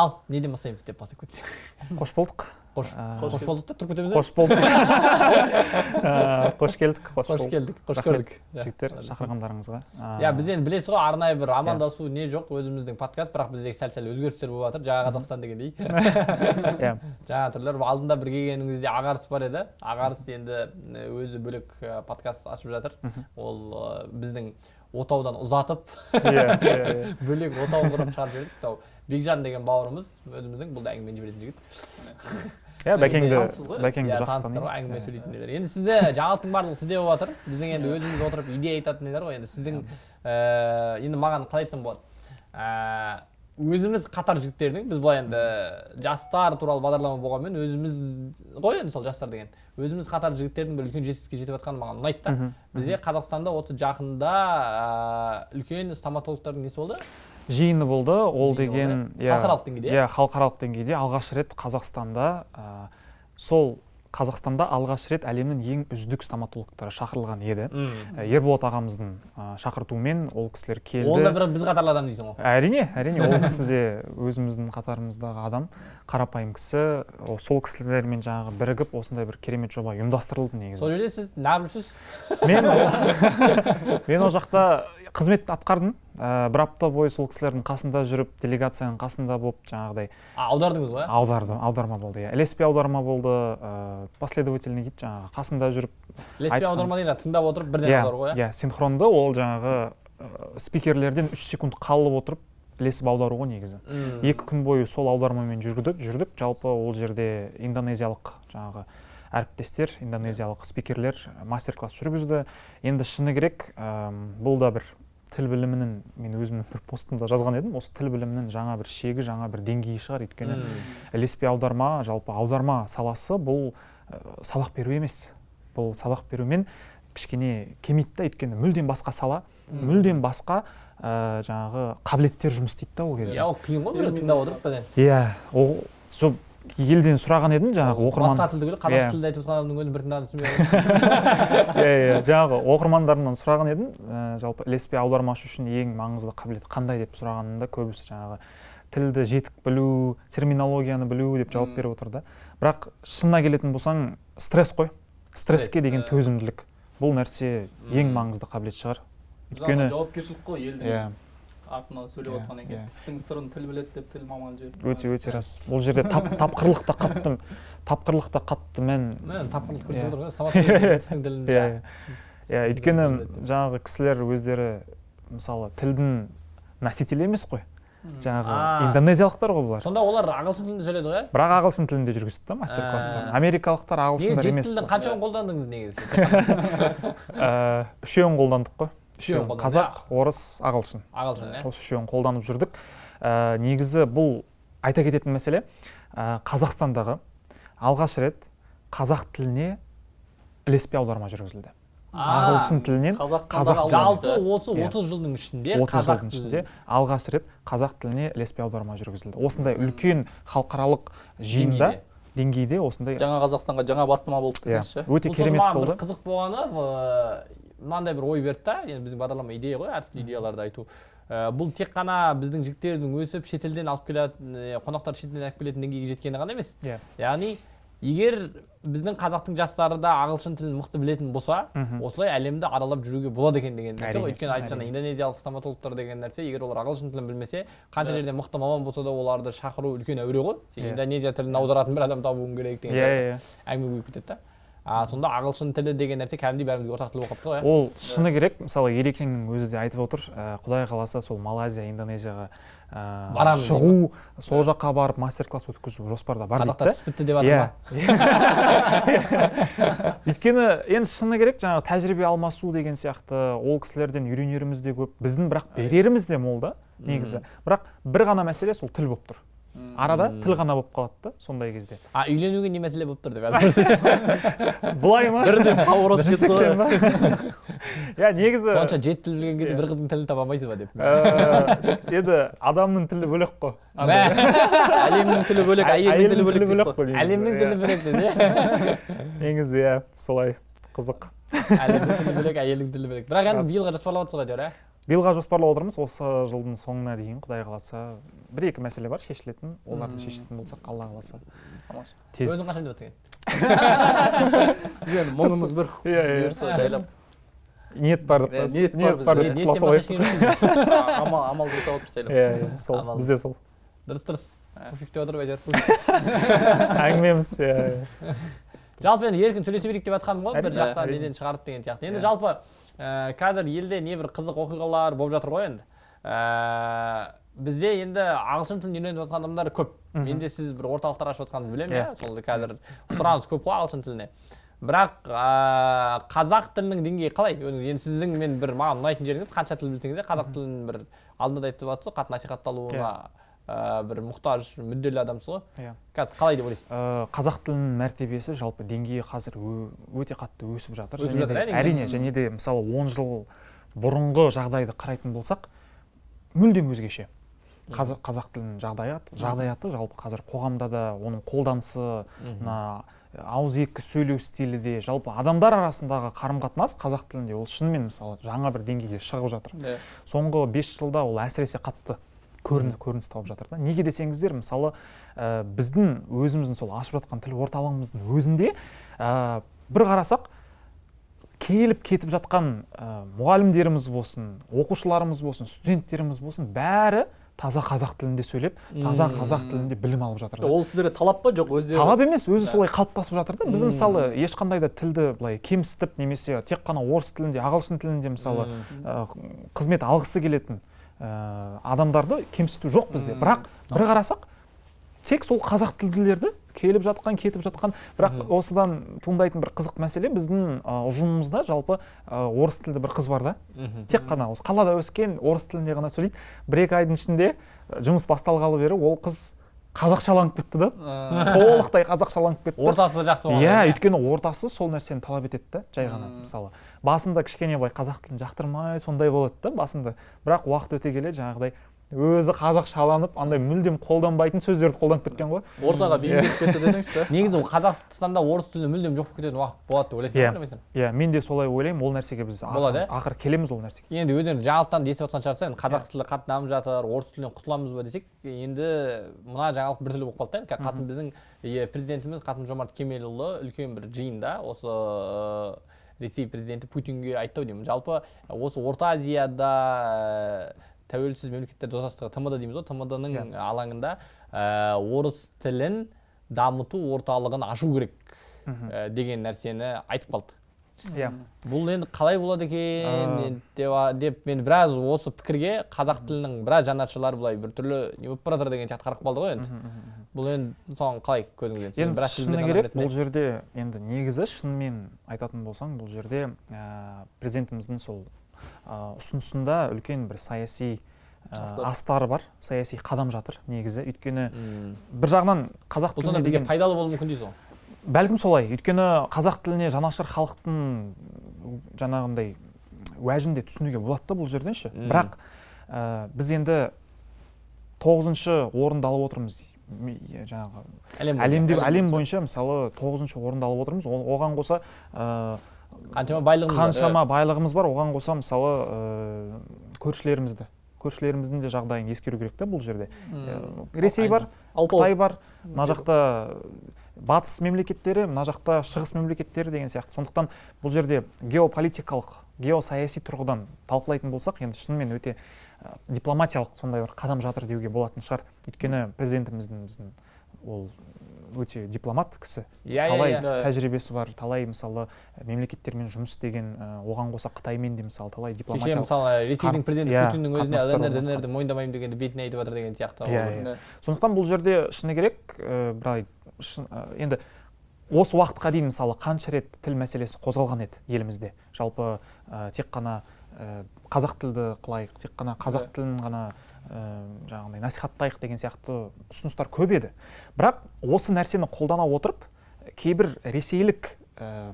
ал неден бастаймыз деп бастап кетсек қош болдық. Қош Ә, қош болдық та тұрып кетеміз қош болдық. Ә, қош келдік қош келдік қош көрдік. жігіттер шақырғандарыңызға. Ә, иә біз енді білесіз ғой арнайы бір амандасу не жоқ өзіміздің подкаст бірақ бізде сәл сәл өзгерістер болып жатыр. Жаңа қазақстан дегендей. Иә. Жаңа түрлер алдында бір келгеніңізде ағарыс бар еді. Ағарыс енді өзі бөлек подкаст ашып жатыр. Ол біздің отаудан ұзатып иә иә иә. бөлек отау құрып шығарып жібердік. Бекжан деген бауырымыз өзіміздің бұл да әңгімені жіберетін жігіт иә бәкеңді бәкеңді жақсы ғой әңгіме сөйлейтіндер енді сізде жаңалықтың барлығы сізде болып жатыр біздің енді өзіміз отырып идея айтатындар ғой енді сіздің енді маған қалай айтсам болады өзіміз қатар жігіттердің біз былай енді жастар туралы бағдарлама болғанмен өзіміз ғой енді сол жастар деген өзіміз қатар жігіттердің бір үлкен жетістікке жетіп жатқаны маған ұнайды да бізде қазақстанда осы жақында үлкен стоматологтардың несі болды жиыны болды. Ол деген иә? Халықаралық деңгейде, иә халықаралық деңгейде. Алғаш рет қазақстанда ә, сол қазақстанда алғаш рет әлемнің ең үздік стоматологтары шақырылған еді. Ә, ерболат ағамыздың ә, шақыртуымен ол кісілер келді. Ол да бір біз қатарлы адам дейсің ғой. Әрине әрине ол кісі де өзіміздің қатарымыздағы адам қарапайым кісі. Ол сол кісілермен жаңағы бірігіп осындай бір керемет жоба ұйымдастырылды негізі. Сол жерде сіз неғып жүрсіз? Мен мен ол жақта қызмет атқардым. Ә, бір апта бойы сол кісілердің қасында жүріп делегацияның қасында болып жаңағыдай аудардыңыз ғой иә? аударды аударма болды иә. Ілеспе аударма болды ә, последовательный дейді жаңағы қасында жүріп ілеспе айтқан- аударма дейді тыңдап отырып бірден иә аудару ғой иә? иә синхронды ол жаңағы ә, спикерлерден үш секунд қалып отырып ілесіп аудару ғой негізі. М. екі күн бойы сол аудармамен жүрдік жүрдік. Жалпы ол жерде индонезиялық жаңағы әріптестер индонезиялық спикерлер мастер класс жүргізді. Енді шыны керек әм, бұл да бір тіл білімінің мен өзімнің бір постымда жазған едім осы тіл білімінің жаңа бір шегі жаңа бір деңгейі шығар. Өйткені ілеспе аударма жалпы аударма саласы бұл ә, сабақ беру емес. Бұл сабақ берумен кішкене келмейді да өйткені мүлдем басқа сала мүлдем басқа ә, жаңағы қабілеттер жұмыс істейді да ол кезде. Иә ол қиын ғой біреу тыңдап отырып иә ол сол елден сұраған едім жаңағы оқырман басқа тілді көріп Иә. қазақша тілде айтып жатқан адамның өзін бір тыңдаған түсінбей иә иә жаңағы оқырмандарымнан сұраған едім. Ә, жалпы ілеспе аудармашы үшін ең маңызды қабілет қандай деп сұрағанымда көбісі жаңағы тілді жетік білу терминологияны білу деп жауап беріп отыр да. Бірақ шынына келетін болсаң стресс қой. Стресске Стресс, деген төзімділік. Бұл нәрсе ең маңызды қабілет шығар. Өйткені өйткені жауапкершілік қой елдің. Иә. Артынан сөйлеп Иә, отқаннан иә. кейін тістің сырын тіл біледі деп тіл маманы жіберді. Өте өте рас. Бұл жерде тап, тапқырлық та қатты тапқырлық та қатты мән тапқырлық көрсетіп Иә. отыр ғой тілінде иә иә. иә өйткені жаңағы кісілер өздері мысалы тілдің носителі емес қой. Жаңағы индонезиялықтар ғой бұлар. Сонда олар ағылшын тілінде сөйледі ғой? Иә бірақ ағылшын тілінде жүргізді да мастер класстарын А. америкалықтар ағылшындар жеті емес тілдің қой. қаншауын қолдандыңыз негізі? Ә, үшеуін қолдандық қой. Үшеуін қазақ орыс ағылшын. Ағылшын иә. осы үшеуін қолданып жүрдік. Ә, негізі бұл айта кететін мәселе ә, қазақстандағы алғаш рет қазақ тіліне ілеспе аударма жүргізілді. Ағылшын тілінен қазақ жалпы осы Иә. 30 жылдың ішінде 30 қазақ жылдың ішінде алғаш рет қазақ тіліне ілеспе аударма жүргізілді. Осындай үлкен халықаралық жиында деңгейде. осындай жаңа қазақстанға жаңа бастама болды иә, десеңізші өте керемет болды. қызық болғаны мынандай бір ой берді да. Енді біздің бағдарлама идея ғой әртүрлі идеяларды айту. Ә, бұл тек қана біздің жігіттердің өсіп шетелден алып келетін ә, қонақтар шетелден алып келетін деңгейге жеткені ғана емес. Иә. Яғни егер біздің қазақтың жастары да ағылшын тілін мықты білетін болса Мгм. осылай әлемді аралап жүруге болады екен деген нәрсе ғой. Өйткені айтып жаңа индонезиялық стоматологтар деген нәрсе егер олар ағылшын тілін білмесе қанша жерде мықты маман болса да оларды шақыру үлкен әуре ғой. Сен Иә. индонезия тілін аударатын бір адам табуың керек деген иә сияқты иә әңгіме көбейіп кетеді да. А сонда ағылшын тілі деген нәрсе кәдімгідей бәрімізге ортақ тіл болып қалыпты ғой иә. Ол шыны керек. Мысалы ерекеңнің өзі де айтып отыр ә, құдай қаласа сол малайзия индонезияға ә, Барамын шығу сол жаққа барып мастер класс өткізу жоспарда бар дейді да бітті деп жатыр иә. Ма өйткені енді шыны керек жаңағы тәжірибе алмасу деген сияқты ол кісілерден үйренеріміз де көп біздің бірақ береріміз де мол да негізі. Бірақ бір ғана мәселе сол тіл болып тұр. Арада тіл ғана болып қалады да сондай кезде. А үйленуге не мәселе болып тұр деп былай ма? Бірден поворот кетті ғой. иә негізі сонша жеті тіл білген кезде бір қыздың тілін таба алмайсыз ба деп. Ә, енді адамның тілі бөлек қой әлемнің тілі бөлек әйелдің тілі бөлек қой негізі. әлемнің тілі Иә. бөлек иә негізі иә солай қызық. Әлемнің тілі бөлек әйелдің тілі бөлек. бірақ енді биылға жоспарлап отырсыз ғой әйтеуір иә биылға жоспарлап отырмыз осы жылдың соңына дейін құдай қаласа. Бір екі мәселе бар шешілетін. Оларды шешетін болсақ алла қаласа. Тез. Өзің қашан деп енді мұңымыз бір Иә, иә. бұйырса жайлап. Ниет бар деп Иә, ниет бар деп ештеңе жоқ. амал амал жасап жайлап. Иә иә сол. Бізде сол. Дұрыс дұрыс. Ә. пуфик деп отырып әйтеуір әңгімеміз иә иә. жалпы енді еркін сөйлесе берейік деп жатқаным ғой. Бір жақтан неден шығарып деген сияқты. Енді Иә. жалпы ә, қазір елде небір қызық оқиғалар болып жатыр ғой енді. Ә, бізде енді ағылшын тілін үйреніп жатқан адамдар көп. Менде сіз бір орталықтар ашып жатқаныңызды білемін Иә. иә. Сол қазір сұраныс көп қой ағылшын тіліне. Бірақ ә, қазақ тілінің деңгейі қалай? Енді сіздің мен бір маған ұнайтын жеріңіз қанша тіл білсеңіз де қазақ тілін бір алдында да айтып жатсыз ғой қатты насихатталуына ә, бір мұқтаж мүдделі адамсыз ғой. Иә. қазір қалай деп ойлайсыз? Ә, қазақ тілінің мәртебесі жалпы деңгейі қазір өте қатты өсіп жатыр. Өсіп және жатыр, әрине. әрине және де мысалы 10 жыл бұрынғы жағдайды қарайтын болсақ мүлдем өзгеше. Қазақ, қазақ тілінің жағдаяты жағдаяты жалпы қазір қоғамда да оның қолданысы мына ауыз екі сөйлеу стилі де жалпы адамдар арасындағы қарым қатынас қазақ тілінде ол шынымен мысалы жаңа бір деңгейге шығып жатыр. Иә. соңғы бес жылда ол әсіресе қатты көріні- көрініс тауып жатыр да. Неге десеңіздер мысалы ә, біздің өзіміздің сол ашып жатқан тіл орталығымыздың өзінде ә, бір қарасақ келіп кетіп жатқан ә, мұғалімдеріміз болсын оқушыларымыз болсын студенттеріміз болсын бәрі таза қазақ тілінде сөйлеп таза қазақ тілінде білім алып жатыр ол сіздерге талап па? Жоқ өздері талап емес өзі солай қалыптасып жатыр да. Біз мысалы ешқандай да тілді былай кемсітіп немесе тек қана орыс тілінде ағылшын тілінде мысалы ә, қызмет алғысы келетін ә, адамдарды кемсіту жоқ бізде бірақ бір қарасақ тек сол қазақ тілділерді келіп жатқан кетіп жатқан. Бірақ осыдан туындайтын бір қызық мәселе біздің ұжымымызда жалпы орыс тілді бір қыз бар да. Тек қана осы қалада өскен орыс тілінде ғана сөйлейді. Бір екі айдың ішінде жұмыс басталғалы бері ол қыз қазақшаланып кетті да. Толықтай қазақшаланып кетті. Ортасы жақсы болған иә өйткені ортасы сол нәрсені талап етеді да жай ғана мысалы. Басында кішкене былай қазақ тілін жақтырмай сондай болады да басында. Бірақ уақыт өте келе жаңағыдай өзі қазақшаланып андай мүлдем қолданбайтын сөздерді қолданып кеткен ғой. Ортаға бейімделіп кетті десеңізші. Негізі ол қазақстанда орыс тілі мүлдем жоқ болып кететін уақыт болады деп ойлайсың Иә. иә мен де солай ойлаймын ол нәрсеге біз Болады, ақыры, иә? ақыры келеміз ол нәрсеге. Енді өздеріңіз жаңалықтан естіп жатқан шығарсыздар енді қазақ тілі қатты дамып жатыр орыс тілінен құтыламыз ба десек енді мына жаңалық біртүрлі болып қалды да енді қатын біздің е, президентіміз қасым жомарт кемелұлы үлкен бір жиында осы э, ресей президенті путинге айтты ау деймін. Жалпы осы орта азияда тәуелсіз мемлекеттер достастығы тмд дейміз ғой. тмд-ның Иә. алаңында э, орыс тілін дамыту орталығын ашу керек э, деген нәрсені айтып қалды. Иә. Бұл енді қалай болады екен енді деп, мен біраз осы пікірге қазақ тілінің біраз жанашырлары былай біртүрлі не болып бара жатыр деген сияқты қарап қалды ғой енді. Бұл енді соған қалай көзіңізден енді шыны керек бұл жерде енді негізі шынымен айтатын болсаң бұл жерде ә, президентіміздің сол ә, ұсынысында үлкен бір саяси ә, Астар. астары бар. Саяси қадам жатыр негізі. Өйткені бір жағынан қазақ бұл сонда тіліне бізге деген пайдалы болуы мүмкін дейсіз ғой? Бәлкім солай. Өйткені қазақ тіліне жанашыр халықтың жаңағындай уәжін де түсінуге болады да бұл жерден ше. Бірақ ә, біз енді тоғызыншы орынды алып отырмыз. Жаңағы әлем бойынша. әлем бойынша. мысалы тоғызыншы орынды алып отырмыз. Оған қоса ә, қаншама байлығымыз бар. қаншама байлығымыз бар. Оған қоса мысалы ә, көршілерімізді көршілеріміздің де жағдайын ескеру керек та бұл жерде. Ә, ресей бар қытай бар мына жақта батыс мемлекеттері мына жақта шығыс мемлекеттері деген сияқты. Сондықтан бұл жерде геополитикалық геосаяси тұрғыдан талқылайтын болсақ енді шынымен өте ә, дипломатиялық сондай бір қадам жатыр деуге болатын шығар. Өйткені президентіміздің біздің ол өте дипломат кісі. Иә иә талай иә. Иә. тәжірибесі бар талай мысалы мемлекеттермен жұмыс істеген ә, оған қоса қытаймен де мысалы талай кеше дипломатиялық мысалы ресейдің президенті иә, путиннің өзіне орнатқан. днрді мойындамаймын дегенді бетіне айтып жатыр деген сияқты Иә, сондықтан бұл жерде шыны керек ә, былай ә, енді осы уақытқа дейін мысалы қанша рет тіл мәселесі қозғалған еді елімізде? Жалпы ә, тек қана ә, қазақ тілді қылайық тек қана қазақ тілін ғана ә, жаңағыдай насихаттайық деген сияқты ұсыныстар көп еді бірақ осы нәрсені қолдана отырып кейбір ресейлік ә,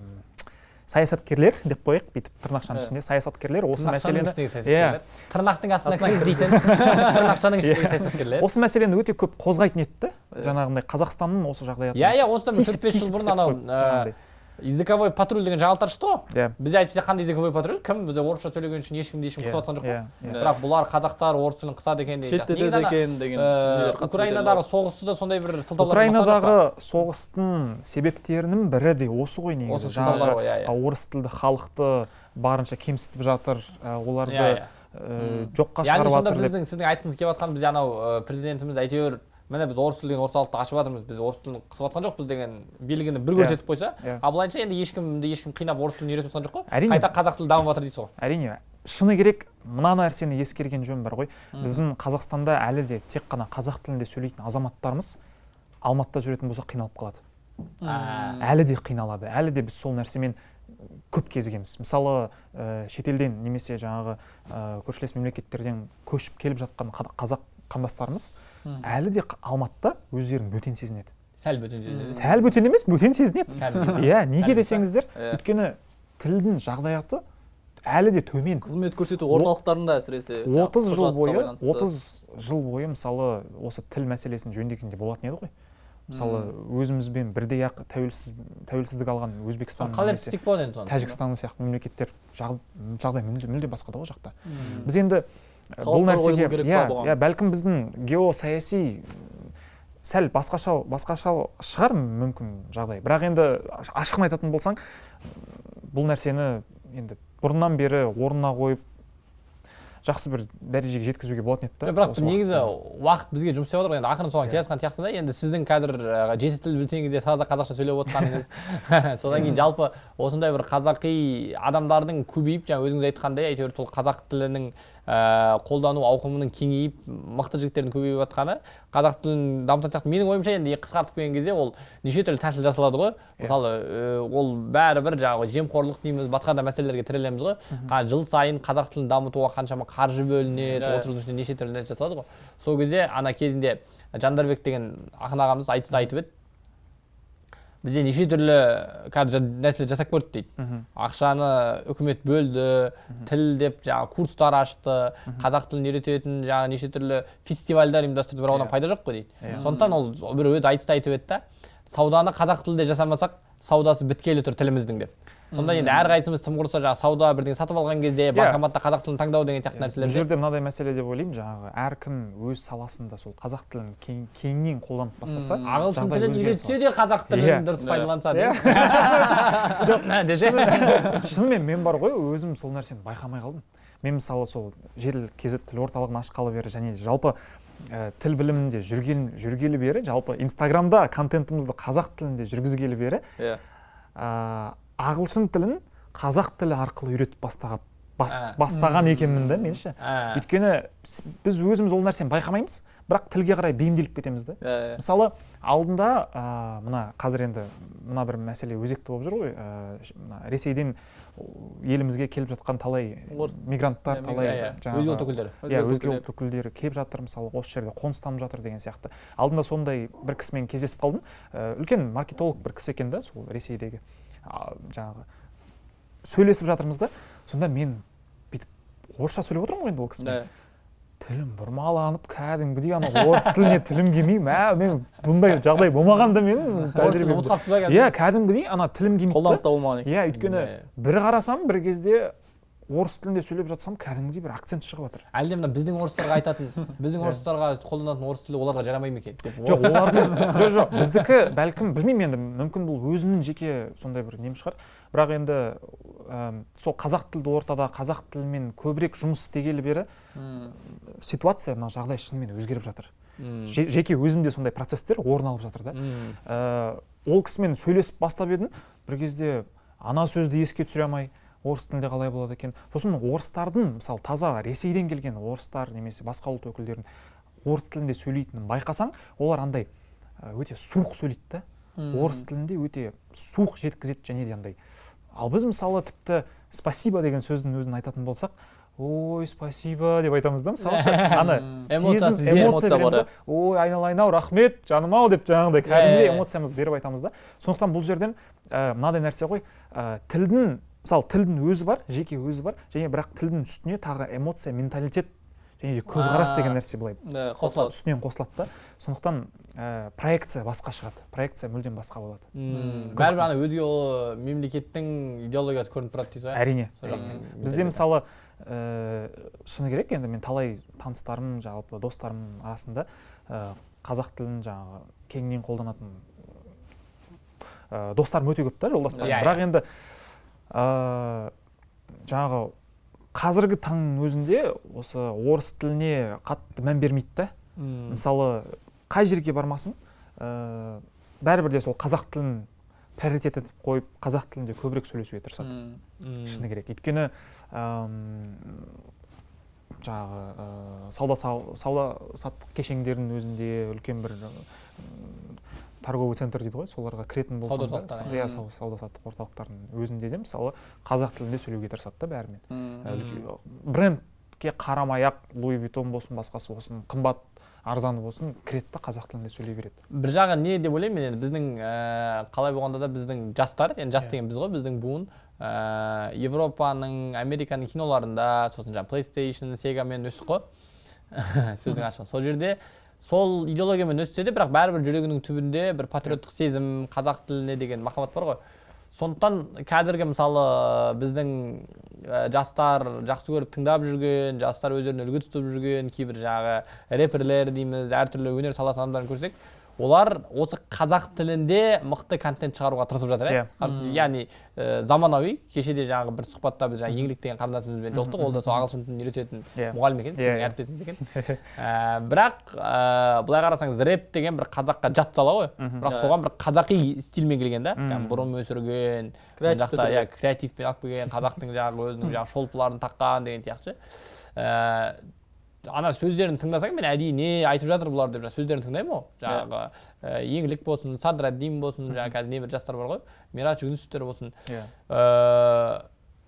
саясаткерлер деп қояйық бүйтіп тырнақшаның Иә. ішінде саясаткерлер осы мәселені Иә. тырнақтың астына кір дейтін тырнақшаның ішіндегі Иә. саясаткерлер осы мәселені өте көп қозғайтын еді да Иә. жаңағындай қазақстанның осы жағдаяты иә иә осыдан төрт бес жыл бұрын анау ә. Языковой патруль деген жаңалықтар шықты ғой иә. Бізде әйтпесе қандай языковой патруль. Кім бізде орысша сөйлеген үшін ешкімді ешкім қысып жатқан жоқ қой. иә иә. Бірақ бұлар қазақтар орыс тілін қысады екен деген сияқты. шеттетеді екен деген э, украинадағы соғысты да сондай бір сылтаулар украинадағы соғыстың себептерінің бірі де осы ғой негізі. Иә иә. орыс тілді халықты барынша кемсітіп жатыр оларды иә иә. ә, жоққа яғни шығарып сонда жатыр деп. біздің сіздің айтқыңыз келіп жатқан бізде анау ә, президентіміз әйтеуір міне біз орыс тіл деген орталықты ашып жатырмыз біз орыс тілін қысып жатқан жоқпыз деген белгіні бір Иә. көрсетіп қойса Иә. ал былайынша енді ешкімді ешкім қинап орыс тілін үйретіп жатқан жоқ қой. Әрине. Қайта қазақ тілі дамып жатыр дейсіз ғой әрине. Шыны керек мына нәрсені ескерген жөн бар ғой. Біздің қазақстанда әлі де тек қана қазақ тілінде сөйлейтін азаматтарымыз алматыда жүретін болса қиналып қалады. Әлі де қиналады. Әлі де біз сол нәрсемен көп кезігеміз. Мысалы ә, шетелден немесе жаңағы ә, көршілес мемлекеттерден көшіп келіп жатқан қа- қазақ қандастарымыз әлі де алматыда өздерін бөтен сезінеді. Сәл бөтен сәл бөтен емес бөтен сезінеді. Иә неге десеңіздер өйткені тілдің жағдаяты әлі де төмен. Қызмет көрсету орталықтарында әсіресе 30 жыл бойы. 30 жыл бойы мысалы осы тіл мәселесін жөндегенде болатын еді ғой. Мысалы өзімізбен бірдей ақ тәуелсіз тәуелсіздік алған өзбекстан қалай немесе істесек болады енді соны? Тәжікстан сияқты мемлекеттер жағдай мүлде басқа да ғой жақта. Біз енді бұл нәрсеге иә иә бәлкім біздің геосаяси сәл басқаша басқаша шығар мүмкін жағдай. Бірақ енді аш- ашығын айтатын болсаң бұл нәрсені енді бұрыннан бері орнына қойып жақсы бір дәрежеге жеткізуге болатын еді да бірақ негізі уақыт бізге жұмыс істеп отыр. Ғой енді ақырын соған келе жатқан сияқтысыз да. Енді сіздің қазір жеті тіл білсеңіз де таза қазақша сөйлеп отқаныңыз. Содан кейін жалпы осындай бір қазақи адамдардың көбейіп жаңа өзіңіз айтқандай әйтеуір сол қазақ тілінің қолдану ауқымының кеңейіп мықты жігіттердің көбейіп жатқаны қазақ тілін дамытатын сияқты менің ойымша енді қысқартып келген кезде ол неше түрлі тәсіл жасалады ғой. Мысалы ә, ол бәрібір жаңағы жемқорлық дейміз басқа да мәселелерге тірелеміз ғой. Жыл сайын қазақ тілін дамытуға қаншама қаржы бөлінеді Иә. отыз жылдың ішінде неше түрлі нәрсе жасалады ғой. Сол кезде ана кезінде жандарбек деген ақын ағамыз айтыста айтып еді. Бізде неше түрлі қазір нәрселер жасап көрдік дейді ақшаны үкімет бөлді тіл деп жаңағы курстар ашты қазақ тілін үйрететін жаңағы неше түрлі фестивальдар ұйымдастырды бірақ одан Иә. пайда жоқ қой дейді Иә. сондықтан ол бір өзі айтыста айтып еді да сауданы қазақ тілінде жасамасақ саудасы біткелі тұр тіліміздің деп. Сонда енді әрқайсымыз тым құрыса жаңағы сауда бірдеңе сатып алған кезде банкоматта қазақ тілін таңдау деген сияқты бұл нәрселерде жерде мынадай мәселе деп ойлаймын жаңағы әркім өз саласында сол қазақ тілін кең, кеңінен қолданып бастаса ағылшын тілін үйретсе де қазақ тілін Иә. дұрыс Иә. пайдаланса Иә. деп десе шынымен мен бар ғой өзім сол нәрсені байқамай қалдым мен мысалы сол жедел kz тіл орталығын ашқалы бері және жалпы ә, тіл білімінде жүрген жүргелі бері жалпы инстаграмда контентімізді қазақ тілінде жүргізгелі бері иә ә, ағылшын тілін қазақ тілі арқылы үйретіп бастаған бас, А. бастаған екенмін да мен ше. Ә, өйткені біз өзіміз ол нәрсені байқамаймыз бірақ тілге қарай бейімделіп кетеміз да. Иә мысалы алдында ә, мына қазір енді мына бір мәселе өзекті болып жүр ғой. Ә, ресейден елімізге келіп жатқан талай мигранттар талай иә, иә. жаңағы- өзге ұлт өкілдері. иә Өзге ұлт өкілдері келіп жатыр мысалы осы жерде қоныстанып жатыр деген сияқты. Алдында сондай бір кісімен кездесіп қалдым. Ә, үлкен маркетолог бір кісі екен да сол ресейдегі. Жаңағы сөйлесіп жатырмыз да сонда мен бүйтіп орысша сөйлеп отырмын ғой енді ол кісімен. Тілім бұрмаланып кәдімгідей ана орыс тіліне тілім келмей мә мен бұндай жағдай болмаған да менің тәжірибемде. иә кәдімгідей ана тілім келмейді да. қолданыста болмаған екен. Иә өйткені бір қарасам бір кезде орыс тілінде сөйлеп жатсам кәдімгідей бір акцент шығып жатыр. Әлде мына біздің орыстарға айтатын біздің орыстарға қолданатын орыс тілі оларға жарамай ма екен деп? Жоқ олардың жоқ жоқ біздікі бәлкім білмеймін енді мүмкін бұл өзімнің жеке сондай бір нем шығар. Бірақ енді әм, сол қазақ тілді ортада қазақ тілімен көбірек жұмыс істегелі бері ситуация мына жағдай шынымен өзгеріп жатыр. Жеке өзімде сондай процесстер орын алып жатыр да. Ә, ол кісімен сөйлесіп бастап едім. Бір кезде ана сөзді еске түсіре алмай орыс тілінде қалай болады екен? Сосын орыстардың мысалы таза ресейден келген орыстар немесе басқа ұлт өкілдерін орыс тілінде сөйлейтінін байқасаң олар андай өте суық сөйлейді да. Орыс тілінде өте суық жеткізеді және де андай. Ал біз мысалы тіпті спасибо деген сөздің өзін айтатын болсақ ой спасибо деп айтамыз да мысалы ана сезім эмоция береміз да ой айналайын ау рахмет жаным ау деп жаңағыдай Иә, кәдімгідей иә. эмоциямызды беріп айтамыз да. Сондықтан бұл жерден мынадай нәрсе ғой тілдің мысалы тілдің өзі бар жеке өзі бар және бірақ тілдің үстіне тағы эмоция менталитет және де көзқарас деген нәрсе былай қосылады. үстінен қосылады да. Сондықтан ә, проекция басқа шығады. Проекция мүлдем басқа болады. Бәрібір ана өзге ол мемлекеттің идеологиясы көрініп тұрады дейсіз ғой. Әрине. Бізде мысалы ә, шыны керек енді мен талай таныстарым жалпы достарым арасында ә, қазақ тілін жаңағы кеңінен қолданатын ә, достарым өте көп та жолдастарым. Иә, бірақ енді ә, жаңағы қазіргі таңның өзінде осы орыс тіліне қатты мән бермейді да. Мысалы қай жерге бармасын ә, бәрібір де сол қазақ тілін приоритет етіп қойып қазақ тілінде көбірек сөйлесуге тырысады. Шыны керек. Өйткені жаңағы ә, сауда сау- сауда саттық кешендердің өзінде үлкен бір торговый центр дейді ғой соларға кіретін болсаң да иә сау- сауда саттық орталықтардың өзінде де мысалы қазақ тілінде сөйлеуге тырысады да бәрімен. Брендке қарамай ақ луи витон болсын басқасы болсын қымбат арзаны болсын кіреді да қазақ тілінде сөйлей береді. бір жағы не деп ойлаймын мен енді біздің ә, қалай болғанда да біздің жастар енді жас Иә. деген біз ғой біздің буын ә, европаның американың киноларында сосын жаңағы плейстейшн сегамен өстік қой. Сөздің ашығы сол жерде сол идеологиямен өссе де бірақ бәрібір жүрегінің түбінде бір патриоттық сезім қазақ тіліне деген махаббат бар ғой. Сондықтан қазіргі мысалы біздің ә, жастар жақсы көріп тыңдап жүрген жастар өздеріне үлгі тұтып жүрген кейбір жаңағы рэперлер дейміз әртүрлі өнер саласының адамдарын көрсек олар осы қазақ тілінде мықты контент шығаруға тырысып жатыр иә. Мм. яғни ә, заманауи кеше де жаңағы бір сұхбатта біз жаңағы еңлік деген қарындасымызбен жолықтық ол да сол ағылшын тілін үйрететін Иә. мұғалім екен Иә, сіздің иә. әріптесіңіз екен. Ә, бірақ ә, былай қарасаңыз рэп деген бір қазаққа жат сала ғой. Бірақ Иә. соған бір қазақи стильмен келген да. Кәдімгі бұрым өсірген жақта иә креативпен алып келген қазақтың жаңағы өзінің жаңағы шолпыларын таққан деген сияқты. Ә, ана сөздерін тыңдасаң мен әдейі не айтып жатыр бұлар деп сөздерін тыңдаймын ғой. Жаңағы ә, еңлік болсын садраддин болсын жаңағы қазір небір жастар бар ғой. Мирач жүнісовтер болсын. Иә. Ыыы